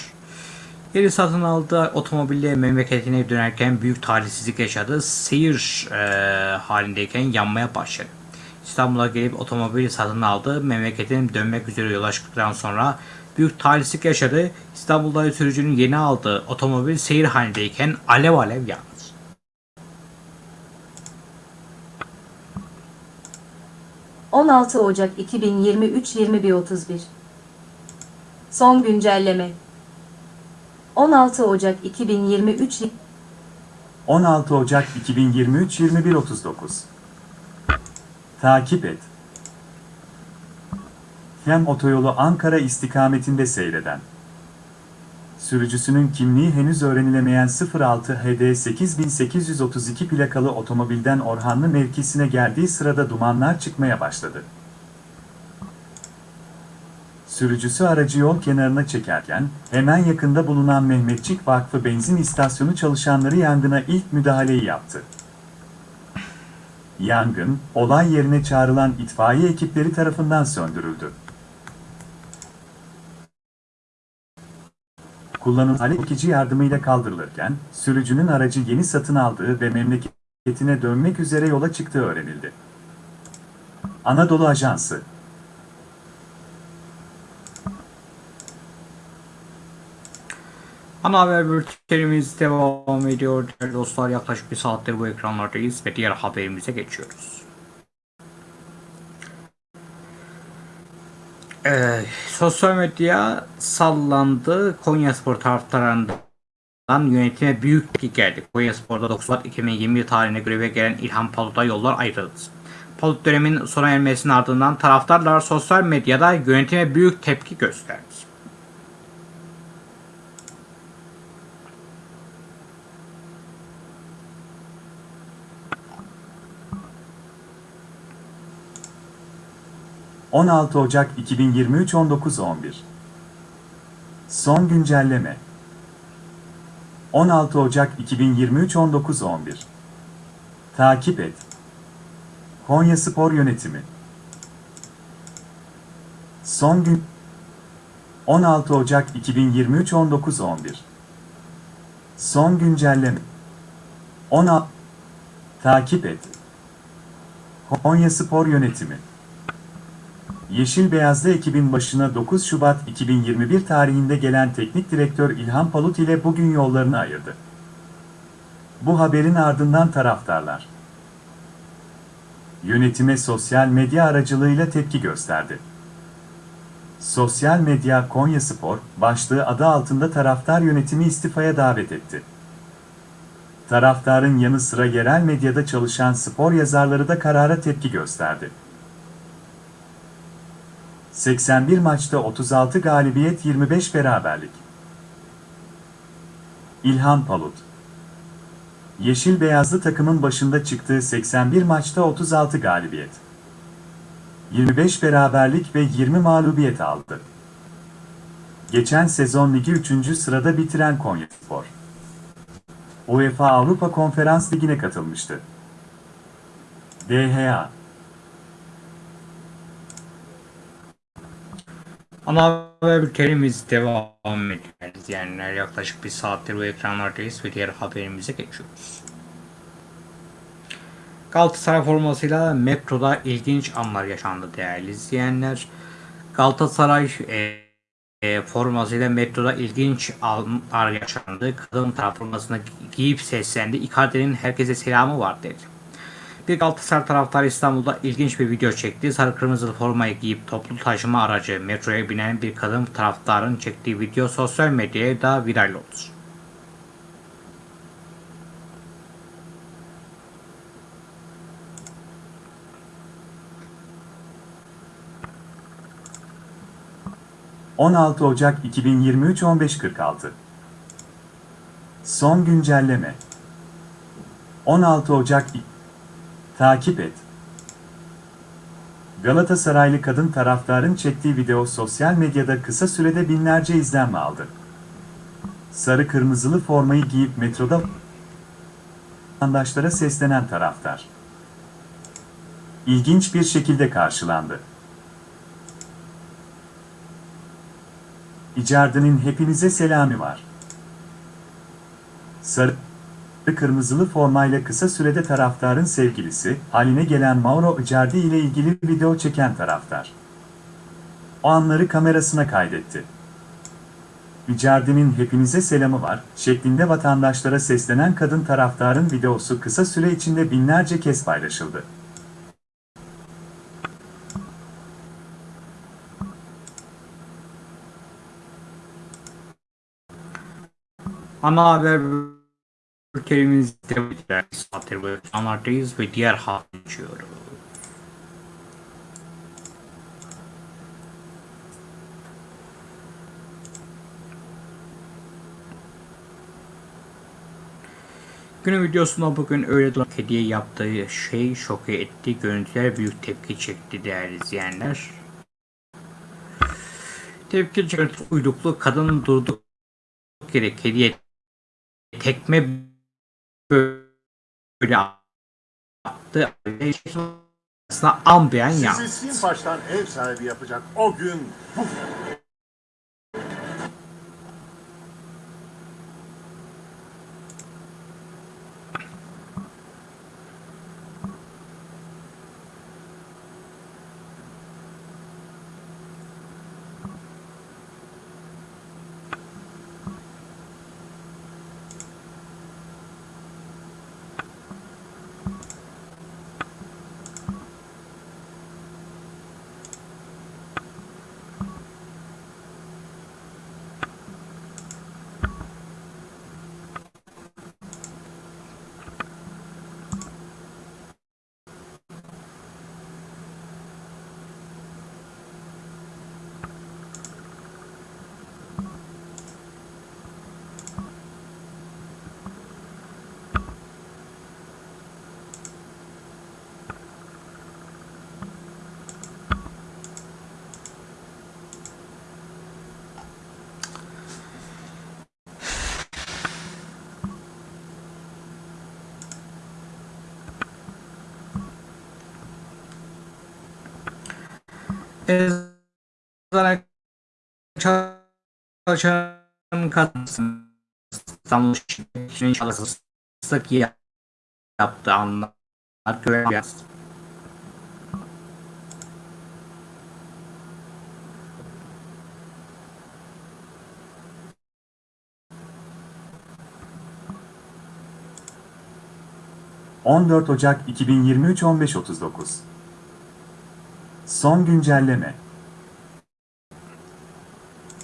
Yeni satın aldığı otomobille memleketine dönerken büyük talihsizlik yaşadı. Seyir e, halindeyken yanmaya başladı. İstanbul'a gelip otomobili satın aldı. Memleketine dönmek üzere yola çıktıktan sonra büyük talihsizlik yaşadı. İstanbul'da sürücünün yeni aldığı otomobil seyir halindeyken alev alev yandı. ...16 Ocak 2023 21.31 Son güncelleme 16 Ocak 2023 16 Ocak 2023 21.39 Takip et. Hem otoyolu Ankara istikametinde seyreden. Sürücüsünün kimliği henüz öğrenilemeyen 06 HD 8832 plakalı otomobilden Orhanlı mevkisine geldiği sırada dumanlar çıkmaya başladı. Sürücüsü aracı yol kenarına çekerken, hemen yakında bulunan Mehmetçik Vakfı benzin istasyonu çalışanları yangına ilk müdahaleyi yaptı. Yangın, olay yerine çağrılan itfaiye ekipleri tarafından söndürüldü. Kullanılan alev yardımıyla kaldırılırken, sürücünün aracı yeni satın aldığı ve memleketine dönmek üzere yola çıktığı öğrenildi. Anadolu Ajansı Ana haber bültenimiz devam ediyor. Değerli dostlar yaklaşık bir saattir bu ekranlardayız ve diğer haberimize geçiyoruz. Ee, sosyal medya sallandı. Konyaspor taraftarlarından yönetime büyük tepki geldi. Konyaspor'da 9 Şubat 2020 tarihine göreve gelen İlhan Palut'a yollar ayrıldı. Palut dönemin sona ermesinin ardından taraftarlar sosyal medyada yönetime büyük tepki gösterdi. ...16 Ocak 2023 19.11 Son güncelleme. 16 Ocak 2023 19.11 Takip et. Konya Spor Yönetimi. Son gün 16 Ocak 2023 19.11 Son güncelleme. 16 Takip et. Konya Spor Yönetimi Yeşil Beyazlı ekibin başına 9 Şubat 2021 tarihinde gelen teknik direktör İlhan Palut ile bugün yollarını ayırdı. Bu haberin ardından taraftarlar yönetime sosyal medya aracılığıyla tepki gösterdi. Sosyal medya Konyaspor başlığı adı altında taraftar yönetimi istifaya davet etti. Taraftarın yanı sıra yerel medyada çalışan spor yazarları da karara tepki gösterdi. 81 maçta 36 galibiyet 25 beraberlik. İlhan Palut Yeşil Beyazlı takımın başında çıktığı 81 maçta 36 galibiyet. 25 beraberlik ve 20 mağlubiyet aldı. Geçen sezon ligi 3. sırada bitiren Konyaspor. UEFA Avrupa Konferans Ligi'ne katılmıştı. DHA Ana bültenimiz devam ediyor. İzleyenler yaklaşık bir saattir bu ekranlardayız ve diğer haberimize geçiyoruz. Galatasaray formasıyla metroda ilginç anlar yaşandı değerli izleyenler. Galatasaray e, e, formasıyla metroda ilginç anlar yaşandı. Kadın taraf formasını giyip seslendi. Icardi'nin herkese selamı var dedi. Bir Galatasaray taraftarı İstanbul'da ilginç bir video çekti. Sarı kırmızılı formayı giyip toplu taşıma aracı metroya binen bir kadın taraftarın çektiği video sosyal medyaya da viral oldu. ...16 Ocak 2023 15.46 Son güncelleme 16 Ocak Takip et. Galatasaraylı kadın taraftarın çektiği video sosyal medyada kısa sürede binlerce izlenme aldı. Sarı kırmızılı formayı giyip metroda vatandaşlara seslenen taraftar. İlginç bir şekilde karşılandı. İcardi'nin hepinize selami var. Sarı kırmızılı formayla kısa sürede taraftarın sevgilisi, haline gelen Mauro Icardi ile ilgili video çeken taraftar. O anları kamerasına kaydetti. Icardi'nin hepinize selamı var şeklinde vatandaşlara seslenen kadın taraftarın videosu kısa süre içinde binlerce kez paylaşıldı. Ana haber bültenimiz devam ediyor. Saattir bu ekranlardayız ve diğer haber geçiyoruz. Günün videosunda bugün öyle duran hediye yaptığı şey şoke etti. Görüntüler büyük tepki çekti değerli izleyenler. Tepki çeken uyduklu kadın durduk yere hediye tekme böyle attı. Aslında ambiyen ya. Sizi Simpaş'tan ev sahibi yapacak o gün bu. Eczane çalışan kadın İstanbul Şirketi'nin çalışması yaptığı anlar göreceğiz. ...14 Ocak 2023 15.39 Son güncelleme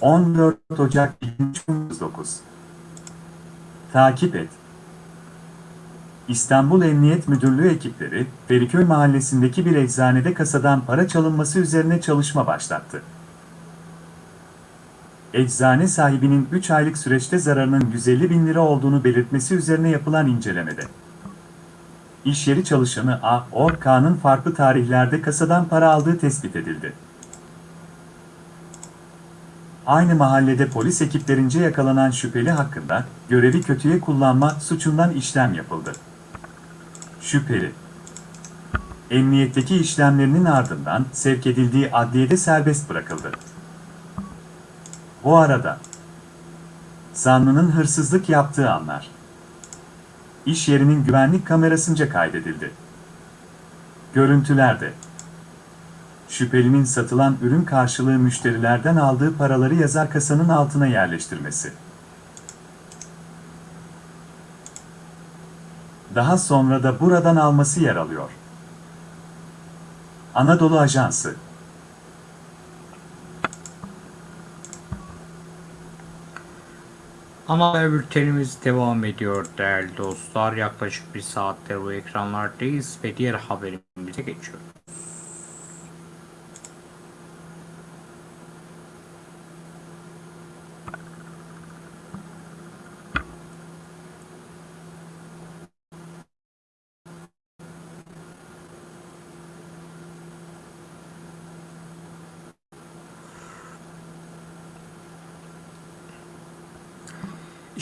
14 Ocak 2039 Takip et İstanbul Emniyet Müdürlüğü ekipleri, Feriköy mahallesindeki bir eczanede kasadan para çalınması üzerine çalışma başlattı. Eczane sahibinin 3 aylık süreçte zararının 150 bin lira olduğunu belirtmesi üzerine yapılan incelemede. İş yeri çalışanı A. Orka'nın farklı tarihlerde kasadan para aldığı tespit edildi. Aynı mahallede polis ekiplerince yakalanan şüpheli hakkında görevi kötüye kullanma suçundan işlem yapıldı. Şüpheli Emniyetteki işlemlerinin ardından sevk edildiği adliyede serbest bırakıldı. Bu arada zanlının hırsızlık yaptığı anlar iş yerinin güvenlik kamerasınca kaydedildi. Görüntülerde şüphelinin satılan ürün karşılığı müşterilerden aldığı paraları yazar kasanın altına yerleştirmesi. Daha sonra da buradan alması yer alıyor. Anadolu Ajansı Ana haber bültenimiz devam ediyor değerli dostlar. Yaklaşık bir saattir bu ekranlardayız ve diğer haberimize geçiyoruz.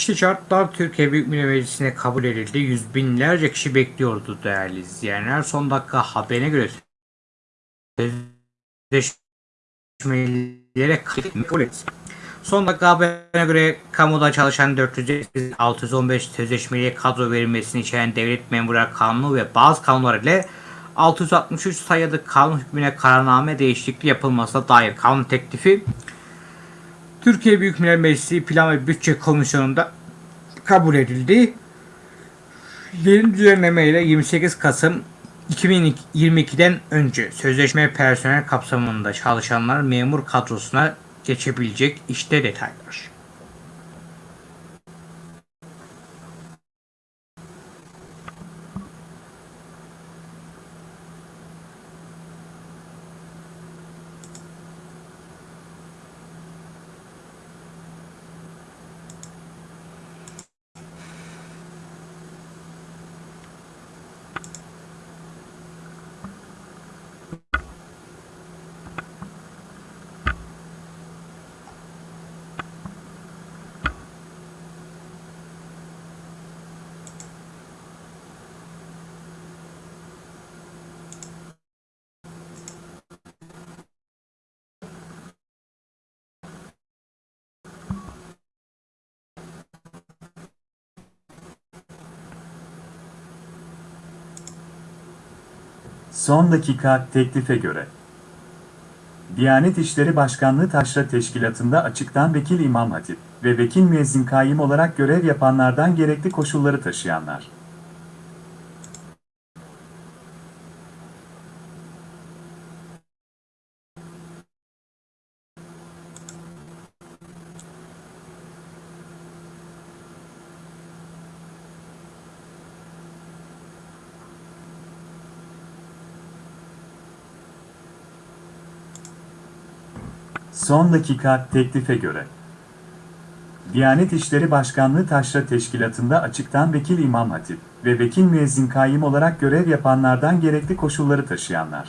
İşte şartlar Türkiye Büyük Millet Meclisi'ne kabul edildi. Yüz binlerce kişi bekliyordu değerli izleyenler. Son dakika haberine göre sözleşmelere kabul etti. Son dakika haberine göre kamuda çalışan 408 615 sözleşmeliye kadro verilmesini içeren devlet memurlar kanunu ve bazı kanunlar ile 663 sayılı kanun hükmüne kararname değişikliği yapılmasına dair kanun teklifi Türkiye Büyük Millet Meclisi Plan ve Bütçe Komisyonu'nda kabul edildi. Yeni düzenlemeyle 28 Kasım 2022'den önce sözleşme personel kapsamında çalışanlar memur kadrosuna geçebilecek işte detaylar. Son dakika teklife göre. Diyanet İşleri Başkanlığı Taşra Teşkilatı'nda açıktan vekil İmam Hatip ve vekil müezzin kayyım olarak görev yapanlardan gerekli koşulları taşıyanlar. Son dakika teklife göre. Diyanet İşleri Başkanlığı Taşra Teşkilatı'nda açıktan vekil İmam Hatip ve vekil müezzin kayyım olarak görev yapanlardan gerekli koşulları taşıyanlar.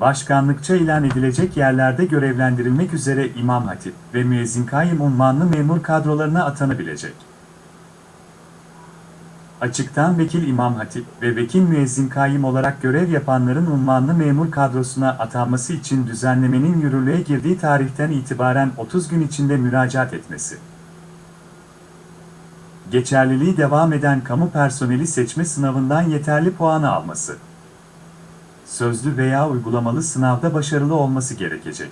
Başkanlıkça ilan edilecek yerlerde görevlendirilmek üzere İmam Hatip ve müezzin kayyım unvanlı memur kadrolarına atanabilecek. Açıktan vekil İmam Hatip ve vekil müezzin kayyım olarak görev yapanların unvanlı memur kadrosuna atanması için düzenlemenin yürürlüğe girdiği tarihten itibaren 30 gün içinde müracaat etmesi. Geçerliliği devam eden kamu personeli seçme sınavından yeterli puanı alması. Sözlü veya uygulamalı sınavda başarılı olması gerekecek.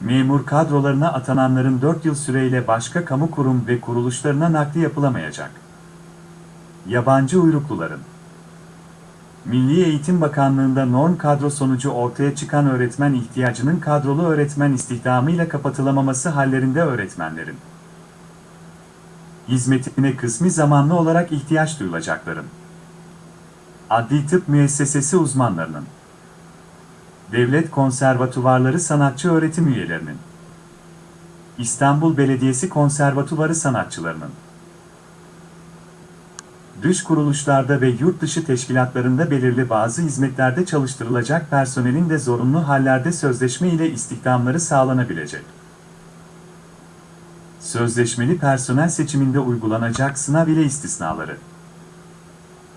Memur kadrolarına atananların 4 yıl süreyle başka kamu kurum ve kuruluşlarına nakli yapılamayacak. Yabancı uyrukluların. Milli Eğitim Bakanlığı'nda norm kadro sonucu ortaya çıkan öğretmen ihtiyacının kadrolu öğretmen istihdamıyla kapatılamaması hallerinde öğretmenlerin. Hizmetine kısmi zamanlı olarak ihtiyaç duyulacakların. Adli Tıp Müessesesi uzmanlarının Devlet Konservatuvarları sanatçı öğretim üyelerinin, İstanbul Belediyesi Konservatuvarı sanatçılarının, dış kuruluşlarda ve yurt dışı teşkilatlarında belirli bazı hizmetlerde çalıştırılacak personelin de zorunlu hallerde sözleşme ile istihdamları sağlanabilecek. Sözleşmeli personel seçiminde uygulanacak sınav ile istisnaları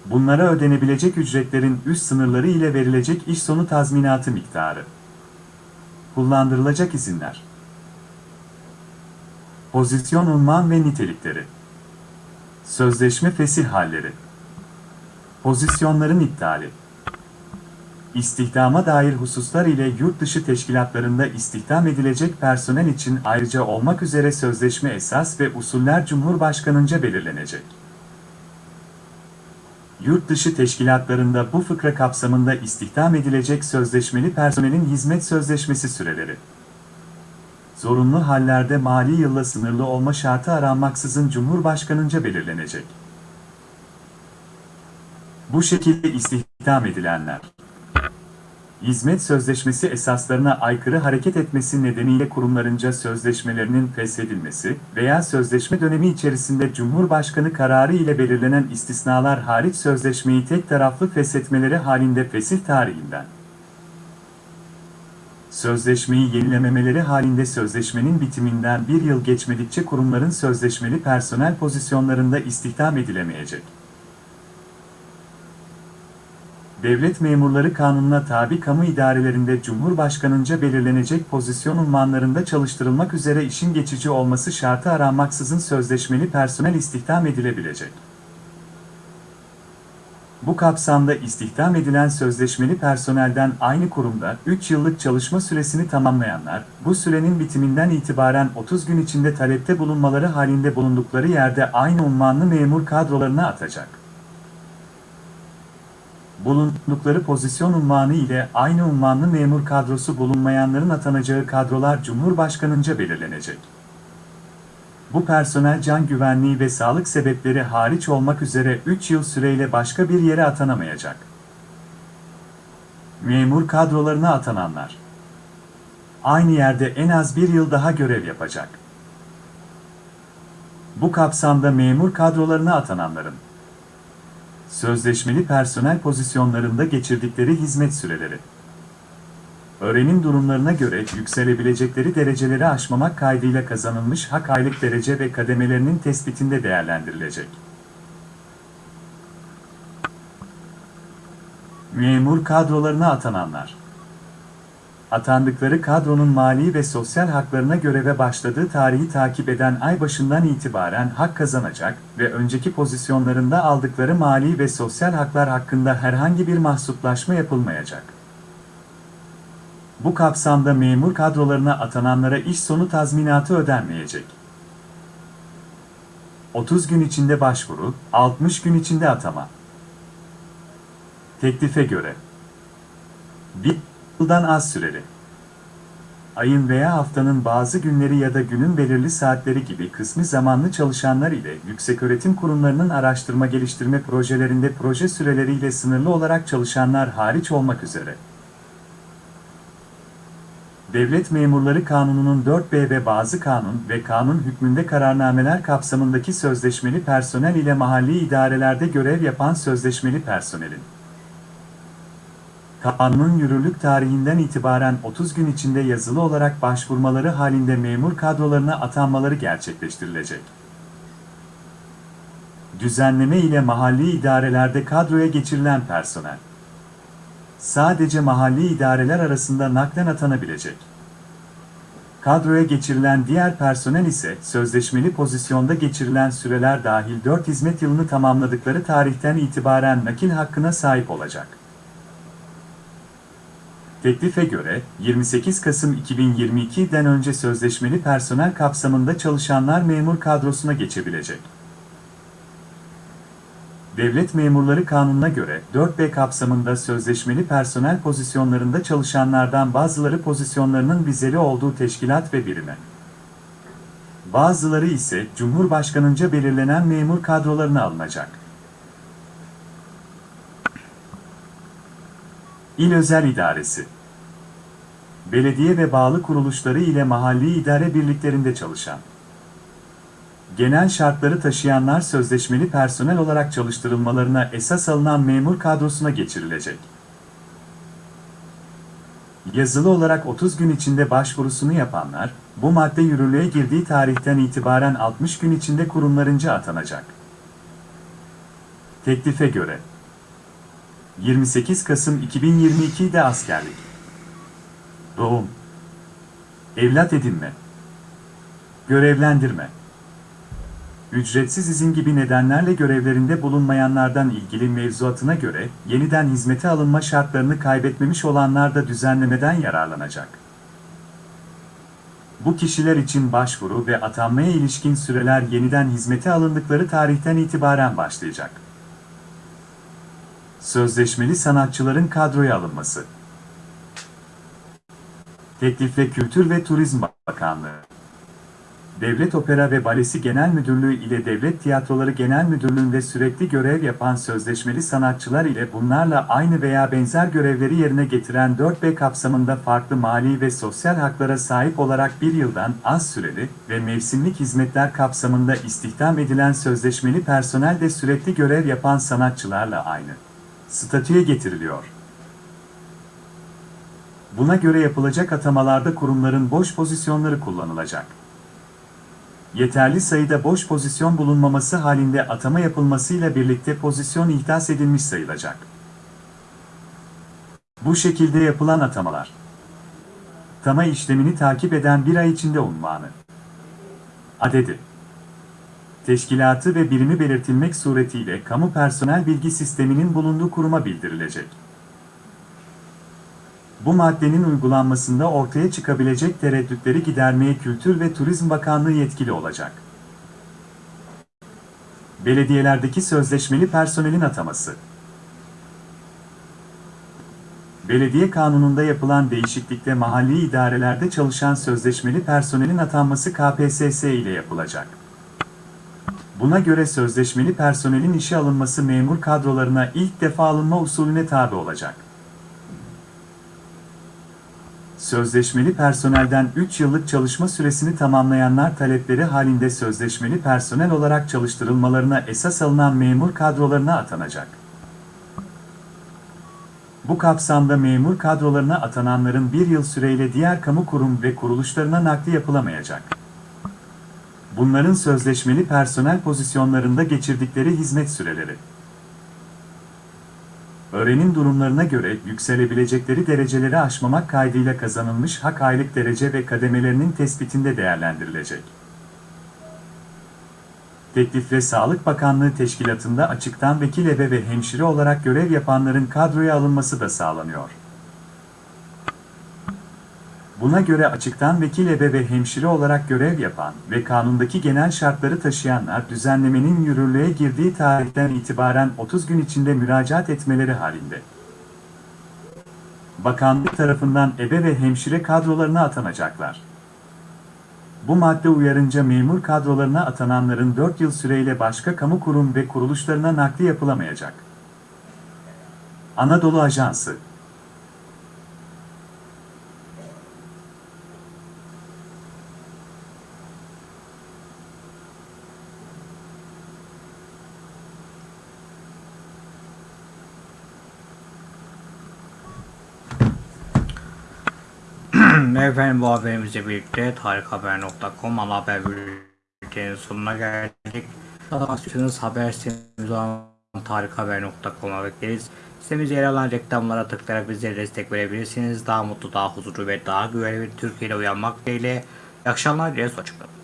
bunlara ödenebilecek ücretlerin üst sınırları ile verilecek iş sonu tazminatı miktarı. Kullandırılacak izinler. Pozisyon unvan ve nitelikleri. Sözleşme fesih halleri. Pozisyonların iptali. İstihdama dair hususlar ile yurt dışı teşkilatlarında istihdam edilecek personel için ayrıca olmak üzere sözleşme esas ve usuller Cumhurbaşkanınca belirlenecek yurt dışı teşkilatlarında bu fıkra kapsamında istihdam edilecek sözleşmeli personelin hizmet sözleşmesi süreleri. Zorunlu hallerde mali yılla sınırlı olma şartı aranmaksızın Cumhurbaşkanınca belirlenecek. Bu şekilde istihdam edilenler, hizmet sözleşmesi esaslarına aykırı hareket etmesi nedeniyle kurumlarınca sözleşmelerinin feshedilmesi veya sözleşme dönemi içerisinde Cumhurbaşkanı kararı ile belirlenen istisnalar hariç sözleşmeyi tek taraflı feshetmeleri halinde fesih tarihinden sözleşmeyi yenilememeleri halinde sözleşmenin bitiminden bir yıl geçmedikçe kurumların sözleşmeli personel pozisyonlarında istihdam edilemeyecek. Devlet memurları kanununa tabi kamu idarelerinde Cumhurbaşkanınca belirlenecek pozisyon unvanlarında çalıştırılmak üzere işin geçici olması şartı aranmaksızın sözleşmeli personel istihdam edilebilecek. Bu kapsamda istihdam edilen sözleşmeli personelden aynı kurumda 3 yıllık çalışma süresini tamamlayanlar, bu sürenin bitiminden itibaren 30 gün içinde talepte bulunmaları halinde bulundukları yerde aynı unvanlı memur kadrolarına atacak. Bulundukları pozisyon unvanı ile aynı unvanlı memur kadrosu bulunmayanların atanacağı kadrolar Cumhurbaşkanınca belirlenecek. Bu personel can güvenliği ve sağlık sebepleri hariç olmak üzere 3 yıl süreyle başka bir yere atanamayacak. Memur kadrolarına atananlar aynı yerde en az bir yıl daha görev yapacak. Bu kapsamda memur kadrolarına atananların sözleşmeli personel pozisyonlarında geçirdikleri hizmet süreleri öğrenim durumlarına göre yükselebilecekleri dereceleri aşmamak kaydıyla kazanılmış hak aylık derece ve kademelerinin tespitinde değerlendirilecek. Memur kadrolarına atananlar Atandıkları kadronun mali ve sosyal haklarına göreve başladığı tarihi takip eden ay başından itibaren hak kazanacak ve önceki pozisyonlarında aldıkları mali ve sosyal haklar hakkında herhangi bir mahsuplaşma yapılmayacak. Bu kapsamda memur kadrolarına atananlara iş sonu tazminatı ödenmeyecek. 30 gün içinde başvuru, 60 gün içinde atama. Teklife göre bir yıldan az süreli. Ayın veya haftanın bazı günleri ya da günün belirli saatleri gibi kısmi zamanlı çalışanlar ile yükseköğretim kurumlarının araştırma geliştirme projelerinde proje süreleriyle sınırlı olarak çalışanlar hariç olmak üzere. Devlet Memurları Kanunu'nun 4B ve bazı kanun ve kanun hükmünde kararnameler kapsamındaki sözleşmeli personel ile mahalli idarelerde görev yapan sözleşmeli personelin Kanunun yürürlük tarihinden itibaren 30 gün içinde yazılı olarak başvurmaları halinde memur kadrolarına atanmaları gerçekleştirilecek. Düzenleme ile mahalli idarelerde kadroya geçirilen personel sadece mahalli idareler arasında naklen atanabilecek. Kadroya geçirilen diğer personel ise sözleşmeli pozisyonda geçirilen süreler dahil 4 hizmet yılını tamamladıkları tarihten itibaren nakil hakkına sahip olacak. Teklife göre 28 Kasım 2022'den önce sözleşmeli personel kapsamında çalışanlar memur kadrosuna geçebilecek. Devlet Memurları Kanunu'na göre 4B kapsamında sözleşmeli personel pozisyonlarında çalışanlardan bazıları pozisyonlarının vizeli olduğu teşkilat ve birime. Bazıları ise Cumhurbaşkanınca belirlenen memur kadrolarına alınacak. İl Özel İdaresi Belediye ve bağlı kuruluşları ile mahalli idare birliklerinde çalışan genel şartları taşıyanlar sözleşmeli personel olarak çalıştırılmalarına esas alınan memur kadrosuna geçirilecek. Yazılı olarak 30 gün içinde başvurusunu yapanlar, bu madde yürürlüğe girdiği tarihten itibaren 60 gün içinde kurumlarınca atanacak. Teklife göre 28 Kasım 2022'de askerlik Doğum Evlat edinme Görevlendirme ücretsiz izin gibi nedenlerle görevlerinde bulunmayanlardan ilgili mevzuatına göre yeniden hizmete alınma şartlarını kaybetmemiş olanlar da düzenlemeden yararlanacak. Bu kişiler için başvuru ve atanmaya ilişkin süreler yeniden hizmete alındıkları tarihten itibaren başlayacak. Sözleşmeli sanatçıların kadroya alınması. Teklifle Kültür ve Turizm Bakanlığı. Devlet Opera ve Balesi Genel Müdürlüğü ile Devlet Tiyatroları Genel Müdürlüğü'nde sürekli görev yapan sözleşmeli sanatçılar ile bunlarla aynı veya benzer görevleri yerine getiren 4B kapsamında farklı mali ve sosyal haklara sahip olarak bir yıldan az süreli ve mevsimlik hizmetler kapsamında istihdam edilen sözleşmeli personel de sürekli görev yapan sanatçılarla aynı statüye getiriliyor. Buna göre yapılacak atamalarda kurumların boş pozisyonları kullanılacak yeterli sayıda boş pozisyon bulunmaması halinde atama yapılmasıyla birlikte pozisyon ihdas edilmiş sayılacak. Bu şekilde yapılan atamalar, atama işlemini takip eden bir ay içinde unvanı, adedi, teşkilatı ve birimi belirtilmek suretiyle kamu personel bilgi sisteminin bulunduğu kuruma bildirilecek. Bu maddenin uygulanmasında ortaya çıkabilecek tereddütleri gidermeye Kültür ve Turizm Bakanlığı yetkili olacak. Belediyelerdeki sözleşmeli personelin ataması Belediye kanununda yapılan değişiklikle mahalli idarelerde çalışan sözleşmeli personelin atanması KPSS ile yapılacak. Buna göre sözleşmeli personelin işe alınması memur kadrolarına ilk defa alınma usulüne tabi olacak. Sözleşmeli personelden 3 yıllık çalışma süresini tamamlayanlar talepleri halinde sözleşmeli personel olarak çalıştırılmalarına esas alınan memur kadrolarına atanacak. Bu kapsamda memur kadrolarına atananların bir yıl süreyle diğer kamu kurum ve kuruluşlarına nakli yapılamayacak. Bunların sözleşmeli personel pozisyonlarında geçirdikleri hizmet süreleri. Öğrenim durumlarına göre yükselebilecekleri dereceleri aşmamak kaydıyla kazanılmış hak aylık derece ve kademelerinin tespitinde değerlendirilecek. Teklifle Sağlık Bakanlığı Teşkilatı'nda açıktan vekil ebe ve hemşire olarak görev yapanların kadroya alınması da sağlanıyor. Buna göre açıktan vekil ebe ve hemşire olarak görev yapan ve kanundaki genel şartları taşıyanlar düzenlemenin yürürlüğe girdiği tarihten itibaren 30 gün içinde müracaat etmeleri halinde. Bakanlık tarafından ebe ve hemşire kadrolarına atanacaklar. Bu madde uyarınca memur kadrolarına atananların 4 yıl süreyle başka kamu kurum ve kuruluşlarına nakli yapılamayacak. Anadolu Ajansı (clears throat) Efendim bu haberimizle birlikte tarikhaber.com ana haber bülteninin sonuna geldik. İstiyorsanız haber sitemiz olan tarikhaber.com'a bekleriz. Sitemizde yer alan reklamlara tıklayarak bizlere destek verebilirsiniz. Daha mutlu, daha huzurlu ve daha güvenli bir Türkiye ile uyanmak dileğiyle. İyi akşamlar dileriz. Hoşçakalın.